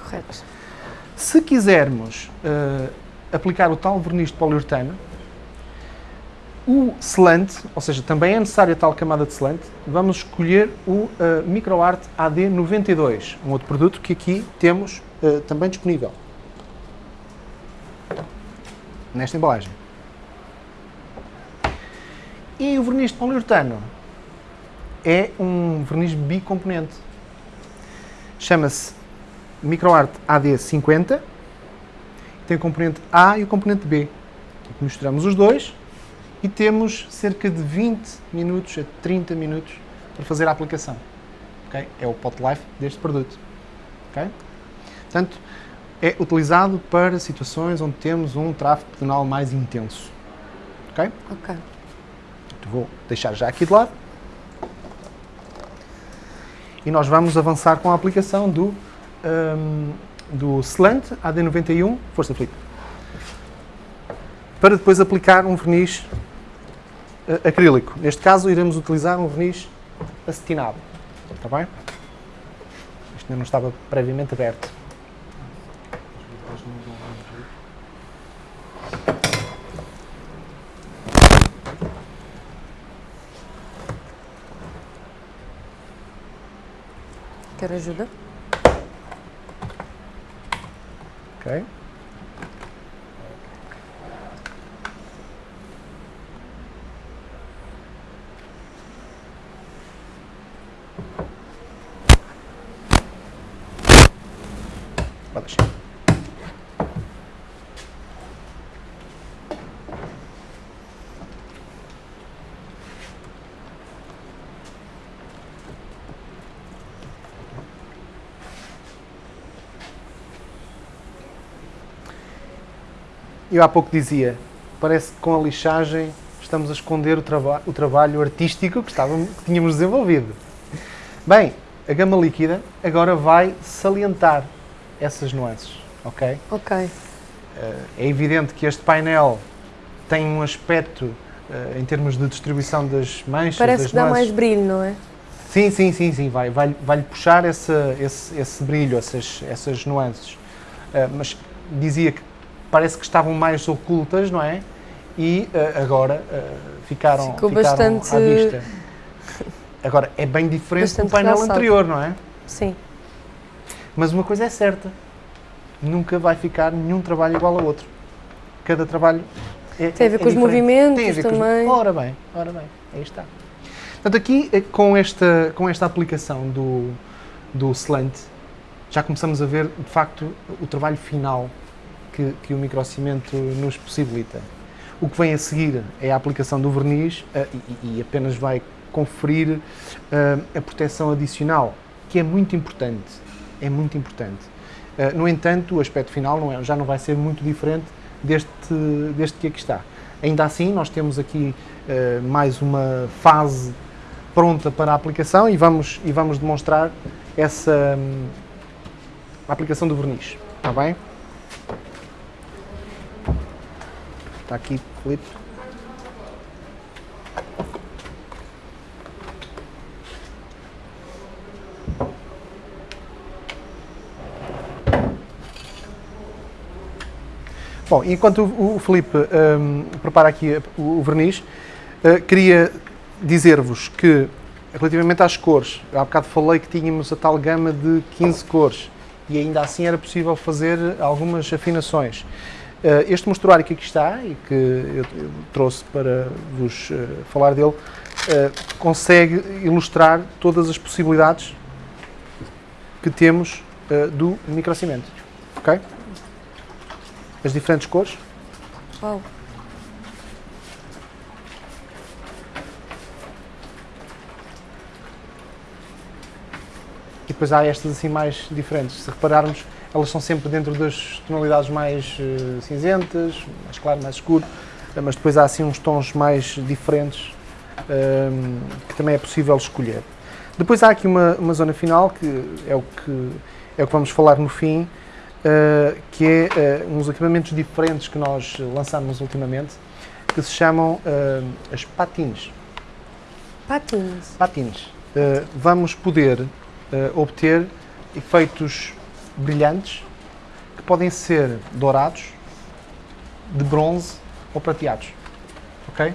Correto. Se quisermos uh, aplicar o tal verniz de poliuretano, o selante, ou seja, também é necessária tal camada de selante, vamos escolher o uh, MicroArt AD92, um outro produto que aqui temos uh, também disponível. Nesta embalagem. E o verniz de poliuretano é um verniz bicomponente. Chama-se MicroArt AD50. Tem o componente A e o componente B. Misturamos os dois e temos cerca de 20 minutos a 30 minutos para fazer a aplicação. Okay? É o pot life deste produto. Okay? Portanto, é utilizado para situações onde temos um tráfego pedonal mais intenso. Ok? Ok. Vou deixar já aqui de lado. E nós vamos avançar com a aplicação do, um, do Slant AD91 Força Flip. Para depois aplicar um verniz acrílico. Neste caso, iremos utilizar um verniz acetinado. Está bem? Isto ainda não estava previamente aberto. Quer ajuda? Ok. Pode deixar. Eu há pouco dizia, parece que com a lixagem estamos a esconder o, traba o trabalho artístico que, estávamos, que tínhamos desenvolvido. Bem, a gama líquida agora vai salientar essas nuances, ok? Ok. Uh, é evidente que este painel tem um aspecto, uh, em termos de distribuição das manchas, Parece das que dá nuances. mais brilho, não é? Sim, sim, sim, sim, vai, vai, vai puxar esse, esse, esse brilho, essas, essas nuances. Uh, mas dizia que parece que estavam mais ocultas, não é? E uh, agora uh, ficaram, Ficou ficaram bastante... à vista. Agora, é bem diferente Bastante do painel realçado. anterior, não é? Sim. Mas uma coisa é certa, nunca vai ficar nenhum trabalho igual ao outro. Cada trabalho é Tem a ver é com os diferente. movimentos Tem a ver com os- também. Ora bem, ora bem, aí está. Portanto, aqui eh, com esta, com esta aplicação do, do slant, já começamos a ver, de facto, o trabalho final que, que o microcimento nos possibilita. O que vem a seguir é a aplicação do verniz eh, e, e apenas vai conferir eh, a proteção adicional, que é muito importante. É muito importante. Eh, no entanto, o aspecto final não é- já não vai ser muito diferente deste, deste que aqui está. Ainda assim, nós temos aqui eh, mais uma fase pronta para a aplicação e vamos, e vamos demonstrar essa hum, aplicação do verniz. Está bem? Está aqui, Filipe. Bom, enquanto o, Filipe hum, prepara aqui o, verniz, eh, queria dizer-vos que, relativamente às cores, há bocado falei que tínhamos a tal gama de 15 cores e ainda assim era possível fazer algumas afinações. Eh, este mostruário que aqui está e que eu, eu trouxe para vos eh, falar dele, consegue ilustrar todas as possibilidades que temos do microcimento. Ok? As diferentes cores. Uau. E depois há estas assim mais diferentes. Se repararmos, elas são sempre dentro das tonalidades mais eh, cinzentas, mais claro, mais escuro, eh, mas depois há assim uns tons mais diferentes ehm, que também é possível escolher. Depois há aqui uma, uma zona final que é o que é o que vamos falar no fim, que é eh, uns equipamentos diferentes que nós lançamos ultimamente, que se chamam eh, as Patins. patins. Uh, vamos poder obter efeitos brilhantes que podem ser dourados, de bronze ou prateados. Ok?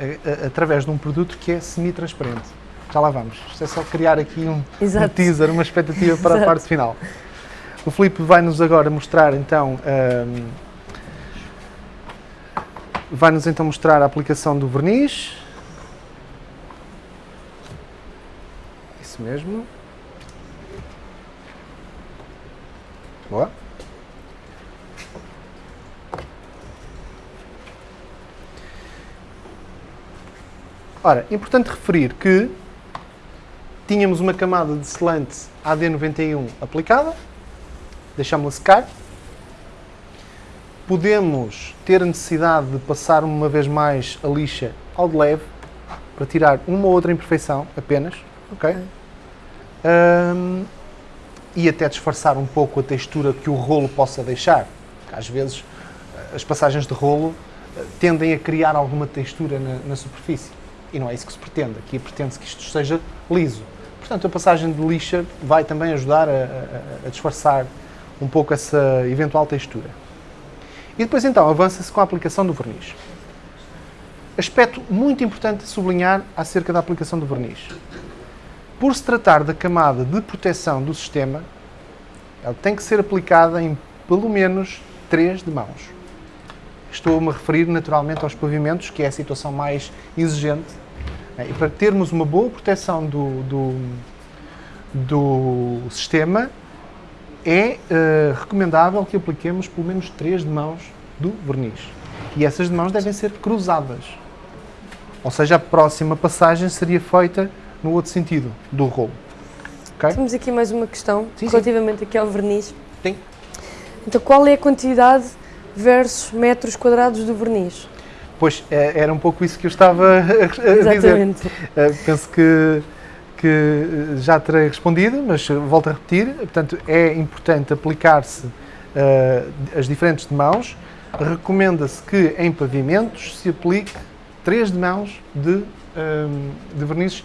A- a- Através de um produto que é semi-transparente. Já lá vamos. Isto é só criar aqui um, um teaser, uma expectativa para a Exato. parte final. O Filipe vai-nos agora mostrar então. ahm, vai-nos então mostrar a aplicação do verniz. Isso mesmo. Boa. Ora, importante referir que tínhamos uma camada de selante AD91 aplicada, deixámos-la secar. Podemos ter a necessidade de passar uma vez mais a lixa ao de leve para tirar uma ou outra imperfeição apenas, ok? Ahm, e até disfarçar um pouco a textura que o rolo possa deixar. Às vezes eh, as passagens de rolo eh, tendem a criar alguma textura na, na superfície. E não é isso que se pretende. Aqui pretende-se que isto seja liso. Portanto, a passagem de lixa vai também ajudar a, a- a disfarçar um pouco essa eventual textura. E depois então avança-se com a aplicação do verniz. Aspecto muito importante de sublinhar acerca da aplicação do verniz. Por se tratar da camada de proteção do sistema, ela tem que ser aplicada em pelo menos 3 de mãos. Estou-me a referir naturalmente aos pavimentos, que é a situação mais exigente. né? E para termos uma boa proteção do, do, do sistema, é eh, recomendável que apliquemos pelo menos 3 de mãos do verniz. E essas de mãos devem ser cruzadas. Ou seja, a próxima passagem seria feita no outro sentido do rolo. Ok? Temos aqui mais uma questão Sim, sim. relativamente aqui ao verniz. Sim. Então, qual é a quantidade versus metros quadrados do verniz? Pois, eh, era um pouco isso que eu estava <laughs> a, dizer. Exatamente. Uh, penso que, que uh, já terei respondido, mas uh, volto a repetir. Portanto, é importante aplicar-se uh, as diferentes de mãos. Recomenda-se que em pavimentos se aplique três de mãos de, um, de verniz,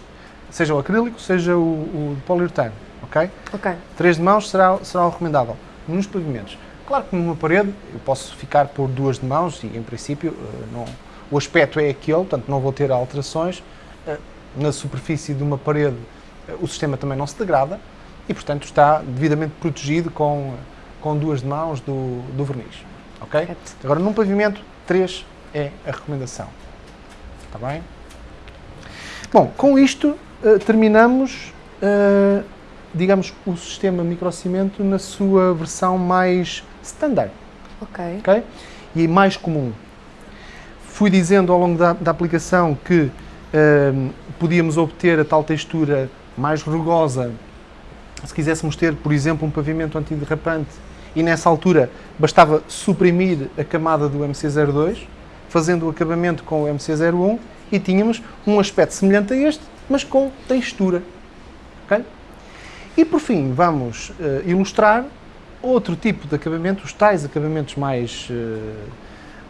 seja o acrílico, seja o, o poliuretano. Ok? Ok. Três de mãos será, será o recomendável nos pavimentos. Claro que numa parede eu posso ficar por duas de mãos e, em princípio, eh, não, o aspecto é aquele, portanto não vou ter alterações. Eh, Na superfície de uma parede eh, o sistema também não se degrada e, portanto, está devidamente protegido com, com duas mãos do, do verniz. Ok? Agora, num pavimento, três é a recomendação. Está bem? Bom, com isto eh, terminamos, eh, digamos, o sistema microcimento na sua versão mais standard, Ok. ok? E mais comum. Fui dizendo ao longo da, da aplicação que podíamos obter a tal textura mais rugosa se quiséssemos ter, por exemplo, um pavimento antiderrapante e nessa altura bastava suprimir a camada do MC02, fazendo o acabamento com o MC01 e tínhamos um aspecto semelhante a este, mas com textura. ok? E por fim, vamos eh, ilustrar outro tipo de acabamento, os tais acabamentos mais, eh,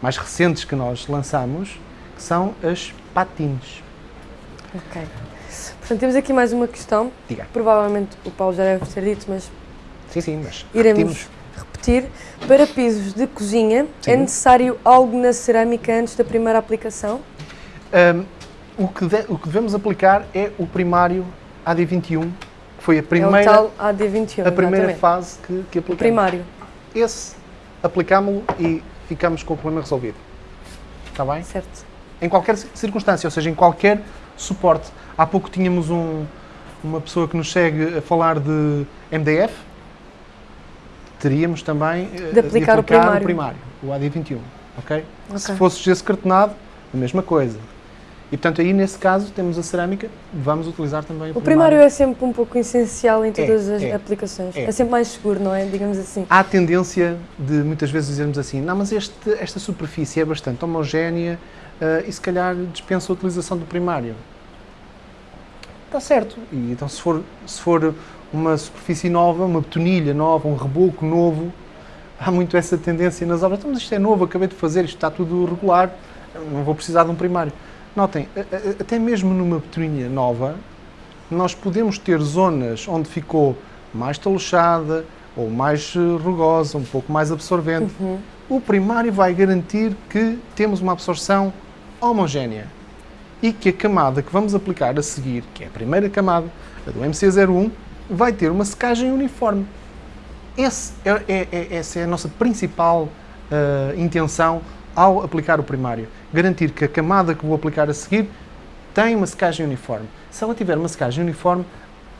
mais recentes que nós lançamos, que são as patins. Ok. Portanto, temos aqui mais uma questão. Diga. Provavelmente o Paulo já deve ter dito, mas Sim, sim, mas iremos repetir. Para pisos de cozinha, é Sim. necessário algo na cerâmica antes da primeira aplicação? Ahm, o, que de- o que devemos aplicar é o primário AD21, que foi a é o primeira, tal AD21. a primeira exatamente. fase que, que O aplicamos. primário. Esse aplicámo-lo e ficamos com o problema resolvido. Está bem? Certo. Em qualquer ci- circunstância, ou seja, em qualquer suporte. Há pouco tínhamos um- uma pessoa que nos segue a falar de MDF. Teríamos também eh, De aplicar o primário. primário, o AD21. ok? Se fosse gesso cartonado, a mesma coisa. E portanto, aí nesse caso, temos a cerâmica, vamos utilizar também o, O primário é sempre um pouco essencial em todas as é, aplicações. é. É. sempre mais seguro, não é? Digamos assim. Há a tendência de muitas vezes dizermos assim: não, mas este- esta superfície é bastante homogénea eh, e se calhar dispensa a utilização do primário. Está certo. E então, se for, se for uma superfície nova, uma betonilha nova, um reboco novo, há muito essa tendência nas obras. Então, mas isto é novo, acabei de fazer, isto está tudo regular, não vou precisar de um primário. Notem, até mesmo numa betoninha nova, nós podemos ter zonas onde ficou mais taluchada, ou mais eh, rugosa, um pouco mais absorvente. O primário vai garantir que temos uma absorção homogénea e que a camada que vamos aplicar a seguir, que é a primeira camada, a do MC01, vai ter uma secagem uniforme. Esse é, é- é- essa é a nossa principal eh, intenção ao aplicar o primário. Garantir que a camada que vou aplicar a seguir tem uma secagem uniforme. Se ela tiver uma secagem uniforme,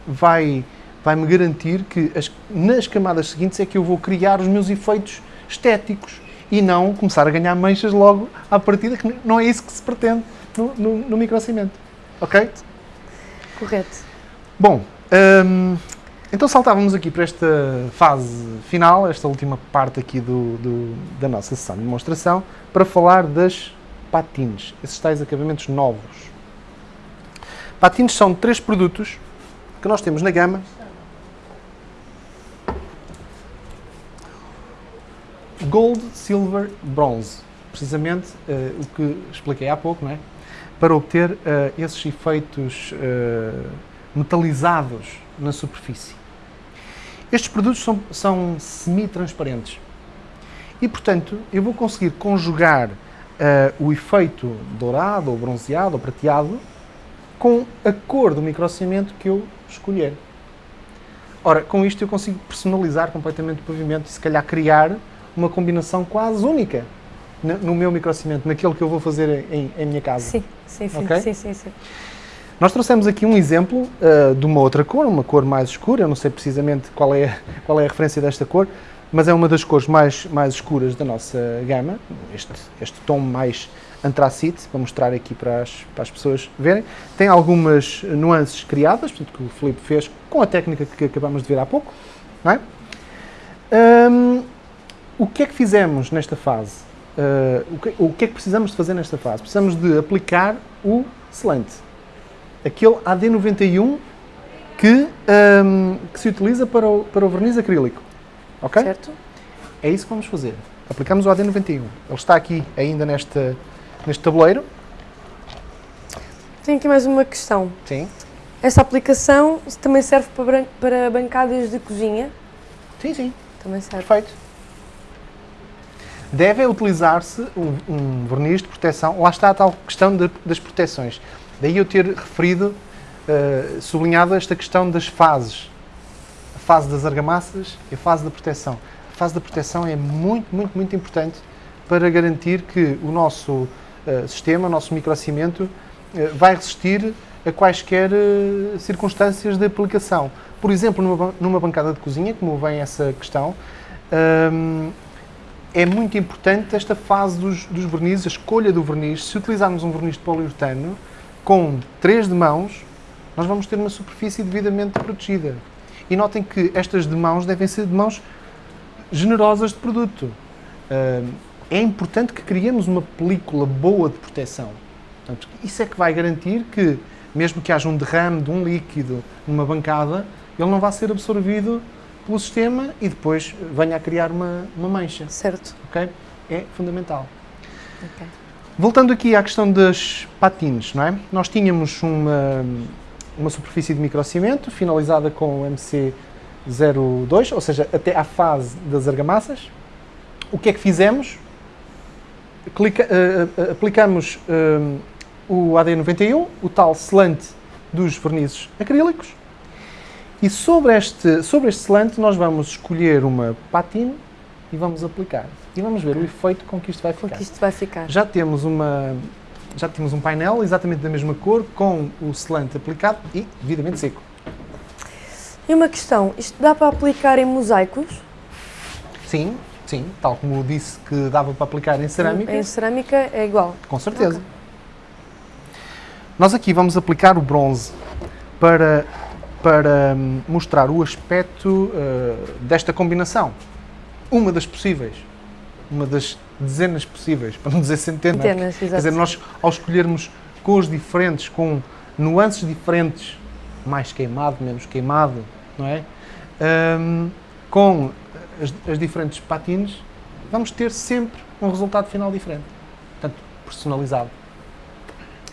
vai, vai-me garantir que as- nas camadas seguintes é que eu vou criar os meus efeitos estéticos e não começar a ganhar manchas logo à partida, que não é isso que se pretende no, no, no microcimento. Ok? Correto. Bom, hum, então saltávamos aqui para esta fase final, esta última parte aqui do, do- da nossa sessão de demonstração, para falar das patines, esses tais acabamentos novos. Patines são três produtos que nós temos na gama. Gold, Silver, Bronze. Precisamente eh, o que expliquei há pouco, não é? Para obter eh, esses efeitos eh, metalizados na superfície. Estes produtos são, são semi-transparentes e, portanto, eu vou conseguir conjugar o efeito dourado, ou bronzeado, ou prateado com a cor do microcimento que eu escolher. Ora, com isto eu consigo personalizar completamente o pavimento e se calhar criar uma combinação quase única no, meu microcimento, naquele que eu vou fazer em, em minha casa. Sim, sim, sim, Ok? sim, sim, sim. Nós trouxemos aqui um exemplo uh, de uma outra cor, uma cor mais escura, eu não sei precisamente qual é, qual é a referência desta cor, mas é uma das cores mais, mais escuras da nossa gama, este, este tom mais antracite, para mostrar aqui para as, para as pessoas verem. Tem algumas nuances criadas, portanto, que o Filipe fez com a técnica que acabamos de ver há pouco, não é? Hum, o que é que fizemos nesta fase? Uh, o, que, o que é que precisamos de fazer nesta fase? Precisamos de aplicar o selante aquele AD91 que, hum, que se utiliza para o, para o verniz acrílico. Ok? Certo? É isso que vamos fazer. Aplicamos o AD91. Ele está aqui ainda neste, neste tabuleiro. Tenho aqui mais uma questão. Sim. Essa aplicação também serve para, para bancadas de cozinha? Sim, sim. Também serve. Perfeito. Deve utilizar-se um, um verniz de proteção. Lá está a tal questão de- das proteções. Daí eu ter referido, eh, sublinhado esta questão das fases. A fase das argamassas e a fase da proteção. A fase da proteção é muito, muito, muito importante para garantir que o nosso eh, sistema, o nosso microcimento, eh, vai resistir a quaisquer eh, circunstâncias de aplicação. Por exemplo, numa, numa bancada de cozinha, como vem essa questão, hum, é muito importante esta fase dos, dos vernizes, a escolha do verniz. Se utilizarmos um verniz de poliuretano com três demãos, nós vamos ter uma superfície devidamente protegida. E notem que estas demãos devem ser demãos generosas de produto. É importante que criemos uma película boa de proteção. Portanto, isso é que vai garantir que, mesmo que haja um derrame de um líquido numa bancada, ele não vai ser absorvido pelo sistema e depois venha a criar uma, uma mancha. Certo. ok? É fundamental. Ok. Voltando aqui à questão das patines, não é? Nós tínhamos uma, uma superfície de microcimento finalizada com o MC02, ou seja, até à fase das argamassas. O que é que fizemos? Clica- eh, aplicamos eh, o AD91, o tal selante dos vernizes acrílicos, e sobre este, sobre este selante nós vamos escolher uma patine e vamos aplicar. E vamos ver o efeito com que isto vai Com ficar. que isto vai ficar. Já temos uma já temos um painel exatamente da mesma cor com o selante aplicado e devidamente seco. E uma questão, isto dá para aplicar em mosaicos? Sim, sim, tal como disse que dava para aplicar em cerâmica, Em cerâmica é igual. com certeza. Ok. Nós aqui vamos aplicar o bronze para para hum, mostrar o aspecto uh, desta combinação. Uma das possíveis, uma das dezenas possíveis, <laughs> para não dizer centenas. Centenas, Quer dizer, nós ao escolhermos cores diferentes, com nuances diferentes, mais queimado, menos queimado, não é? Hum, com as, as diferentes patines, vamos ter sempre um resultado final diferente. Portanto, personalizado.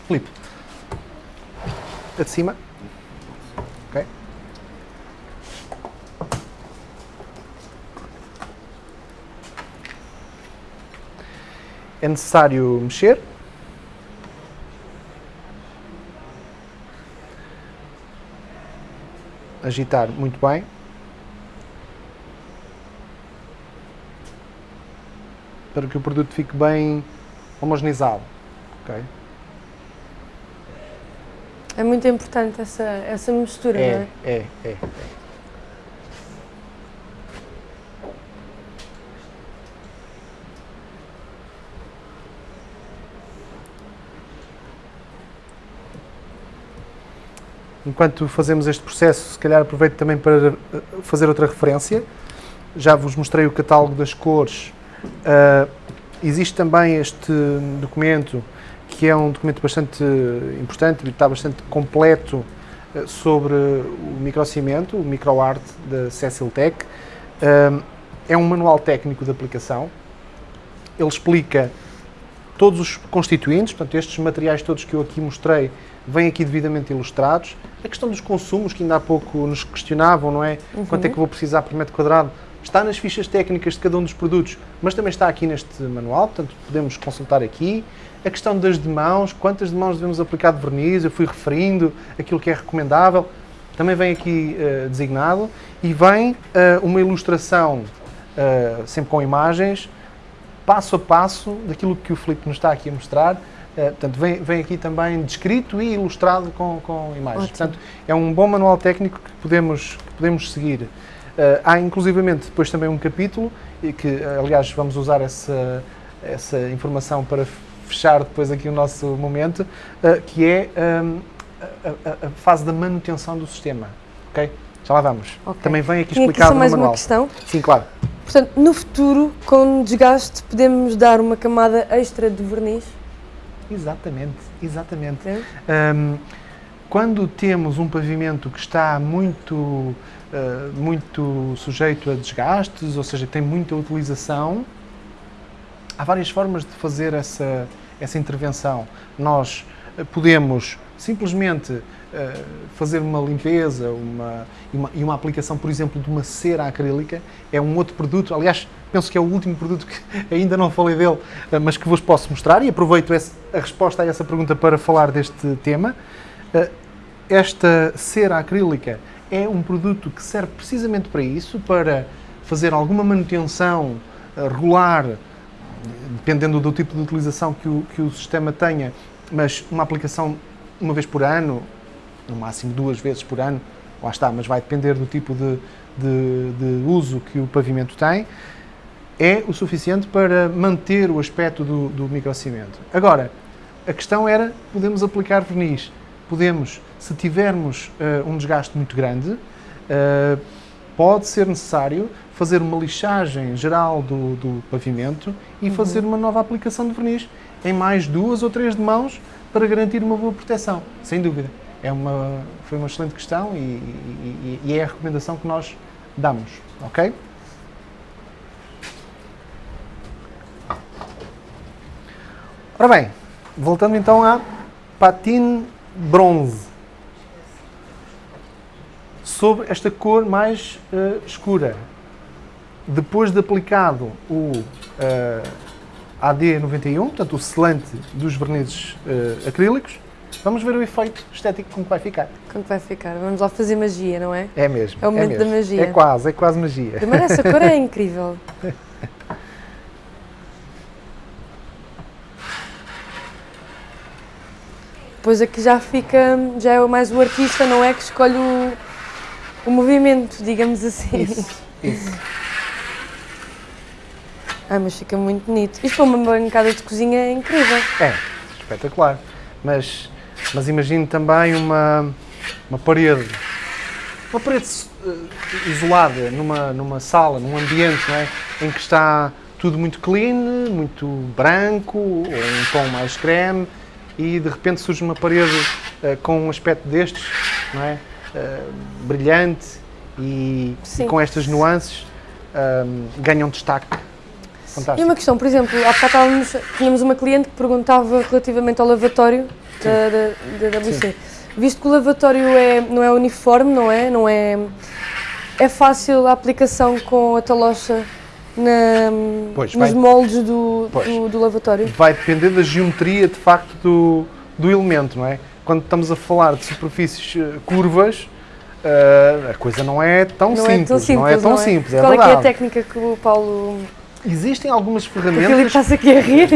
Filipe. A de cima. É necessário mexer. Agitar muito bem. Para que o produto fique bem homogeneizado. ok? É muito importante essa, essa mistura, não É, é? é, é. Enquanto fazemos este processo, se calhar aproveito também para eh, fazer outra referência. Já vos mostrei o catálogo das cores. Ah, existe também este documento, que é um documento bastante importante está bastante completo eh, sobre o microcimento, o microart da Cecil Tech. Ah, é um manual técnico de aplicação. Ele explica todos os constituintes, portanto, estes materiais todos que eu aqui mostrei vêm aqui devidamente ilustrados. A questão dos consumos, que ainda há pouco nos questionavam, não é? Quanto é que vou precisar por metro quadrado? Está nas fichas técnicas de cada um dos produtos, mas também está aqui neste manual, portanto, podemos consultar aqui. A questão das demãos, quantas demãos devemos aplicar de verniz, eu fui referindo aquilo que é recomendável, também vem aqui eh, designado. E vem eh, uma ilustração, eh, sempre com imagens, passo a passo daquilo que o Filipe nos está aqui a mostrar. Eh, portanto, vem, vem aqui também descrito e ilustrado com, com imagens. Ótimo. Portanto, é um bom manual técnico que podemos, que podemos seguir. Eh, há inclusivamente depois também um capítulo, e que eh, aliás vamos usar essa, essa informação para fechar depois aqui o nosso momento, eh, que é hum, a, a- a fase da manutenção do sistema. Ok? Já lá vamos. Ok. Também vem aqui Tinha aqui explicado só no mais manual. uma questão. Sim, claro. Portanto, no futuro, com desgaste, podemos dar uma camada extra de verniz? Exatamente, exatamente. né? Hum, quando temos um pavimento que está muito, uh, muito sujeito a desgastes, ou seja, tem muita utilização, há várias formas de fazer essa, essa intervenção. Nós uh, podemos simplesmente fazer uma limpeza uma, e, uma, e uma aplicação, por exemplo, de uma cera acrílica. É um outro produto, aliás, penso que é o último produto que <laughs> ainda não falei dele, uh, mas que vos posso mostrar e aproveito esse- a resposta a essa pergunta para falar deste tema. Uh, esta cera acrílica é um produto que serve precisamente para isso, para fazer alguma manutenção regular, dependendo do tipo de utilização que o, que o sistema tenha, mas uma aplicação uma vez por ano, no máximo duas vezes por ano, lá está, mas vai depender do tipo de, de- de uso que o pavimento tem, é o suficiente para manter o aspecto do, do microcimento. Agora, a questão era, podemos aplicar verniz, podemos, se tivermos eh, um desgaste muito grande, eh, pode ser necessário fazer uma lixagem geral do, do pavimento e fazer uma nova aplicação de verniz em mais duas ou três de mãos para garantir uma boa proteção, sem dúvida. É uma, foi uma excelente questão e, e- e- é a recomendação que nós damos, ok? Ora bem, voltando então à patine bronze. Sobre esta cor mais eh, escura. Depois de aplicado o eh, AD91, portanto o selante dos vernizes eh, acrílicos, vamos ver o efeito estético como vai ficar. Como vai ficar? Vamos lá fazer magia, não é? É mesmo. É o momento da mesmo. magia. É quase, é quase magia. Primeiro, essa cor é <laughs> incrível. Depois aqui já fica, já é mais o artista, não é? Que escolhe o, o movimento, digamos assim. Isso, isso. Ah, mas fica muito bonito. Isto para uma bancada de cozinha é incrível. É, espetacular. Mas, mas imagine também uma, uma parede, uma parede eh, isolada numa, numa sala, num ambiente não é? em que está tudo muito clean, muito branco, ou um tom mais creme, e de repente surge uma parede eh, com um aspecto destes, não é? Eh, brilhante e, e com estas nuances ganham destaque. E Fantástico. uma questão, por exemplo, há bocado estávamos- tínhamos uma cliente que perguntava relativamente ao lavatório da, da, da WC. Visto que o lavatório é, não é uniforme, não é? Não é, é fácil a aplicação com a talocha na, Pois, nos vai- moldes do, do, do lavatório? Vai depender da geometria, de facto, do, do elemento, não é? Quando estamos a falar de superfícies eh, curvas, eh, a coisa não é tão Não simples. é tão simples, não é tão simples, é Qual é é a técnica que o Paulo... Existem algumas O Filipe ferramentas está-se aqui a rir.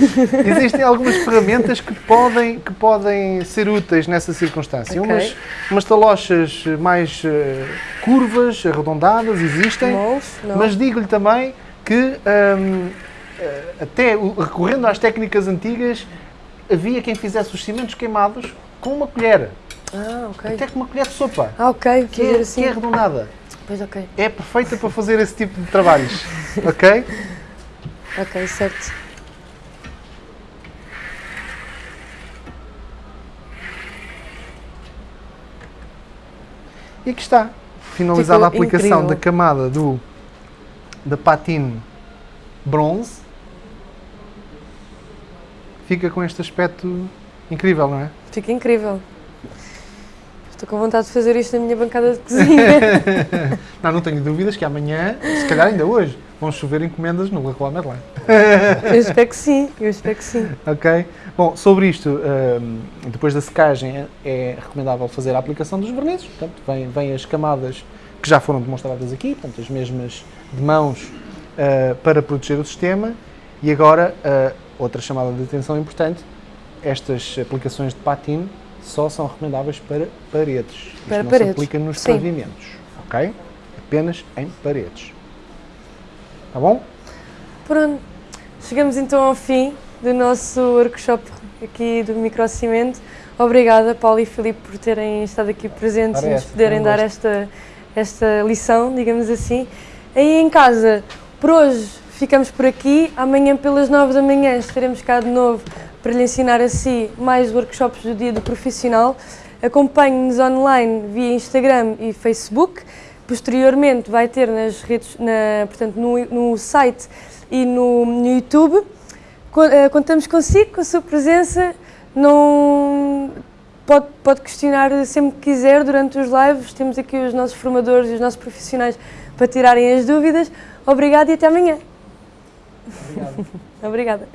<laughs> Existem algumas ferramentas que podem, que podem ser úteis nessa circunstância. Ok. Umas, umas talochas mais eh, curvas, arredondadas, existem? Não. mas digo-lhe também que, hum, eh, até recorrendo às técnicas antigas, havia quem fizesse os cimentos queimados com uma colher, Ah, ok. até com uma colher de sopa, Ah, ok. que é, assim. que é arredondada. Pois, ok. É perfeita para fazer esse tipo de trabalhos, <laughs> ok? Ok, certo. E aqui está, finalizada a Ficou aplicação incrível. da camada do, da patine bronze. Fica com este aspecto incrível, não é? Fica incrível. Estou com vontade de fazer isto na minha bancada de cozinha. <laughs> Não, não tenho dúvidas que amanhã, se calhar ainda hoje, vão chover encomendas no Leroy Merlin. eu espero que sim, eu espero que sim. Ok? Bom, sobre isto, hum, depois da secagem, é recomendável fazer a aplicação dos vernizes. Portanto, vêm, vêm as camadas que já foram demonstradas aqui, portanto, as mesmas de mãos ah, para proteger o sistema. E agora, ah, outra chamada de atenção importante, estas aplicações de patina só são recomendáveis para paredes. Isto Para não paredes, se aplica nos sim. pavimentos, ok? Apenas em paredes. Tá bom? Pronto, chegamos então ao fim do nosso workshop aqui do microcimento. Obrigada, Paulo e Filipe, por terem estado aqui presentes Ora, e nos poderem dar esta, esta lição, digamos assim. Aí em casa, por hoje ficamos por aqui. Amanhã, pelas 9 da manhã, estaremos cá de novo para lhe ensinar a si mais workshops do dia do profissional. Acompanhe-nos online via Instagram e Facebook. Posteriormente vai ter nas redes, na, portanto, no, no site e no, no YouTube. Eh, Contamos consigo, com a sua presença. Não pode, pode questionar sempre que quiser durante os lives. Temos aqui os nossos formadores e os nossos profissionais para tirarem as dúvidas. Obrigada e até amanhã. <laughs> Obrigada.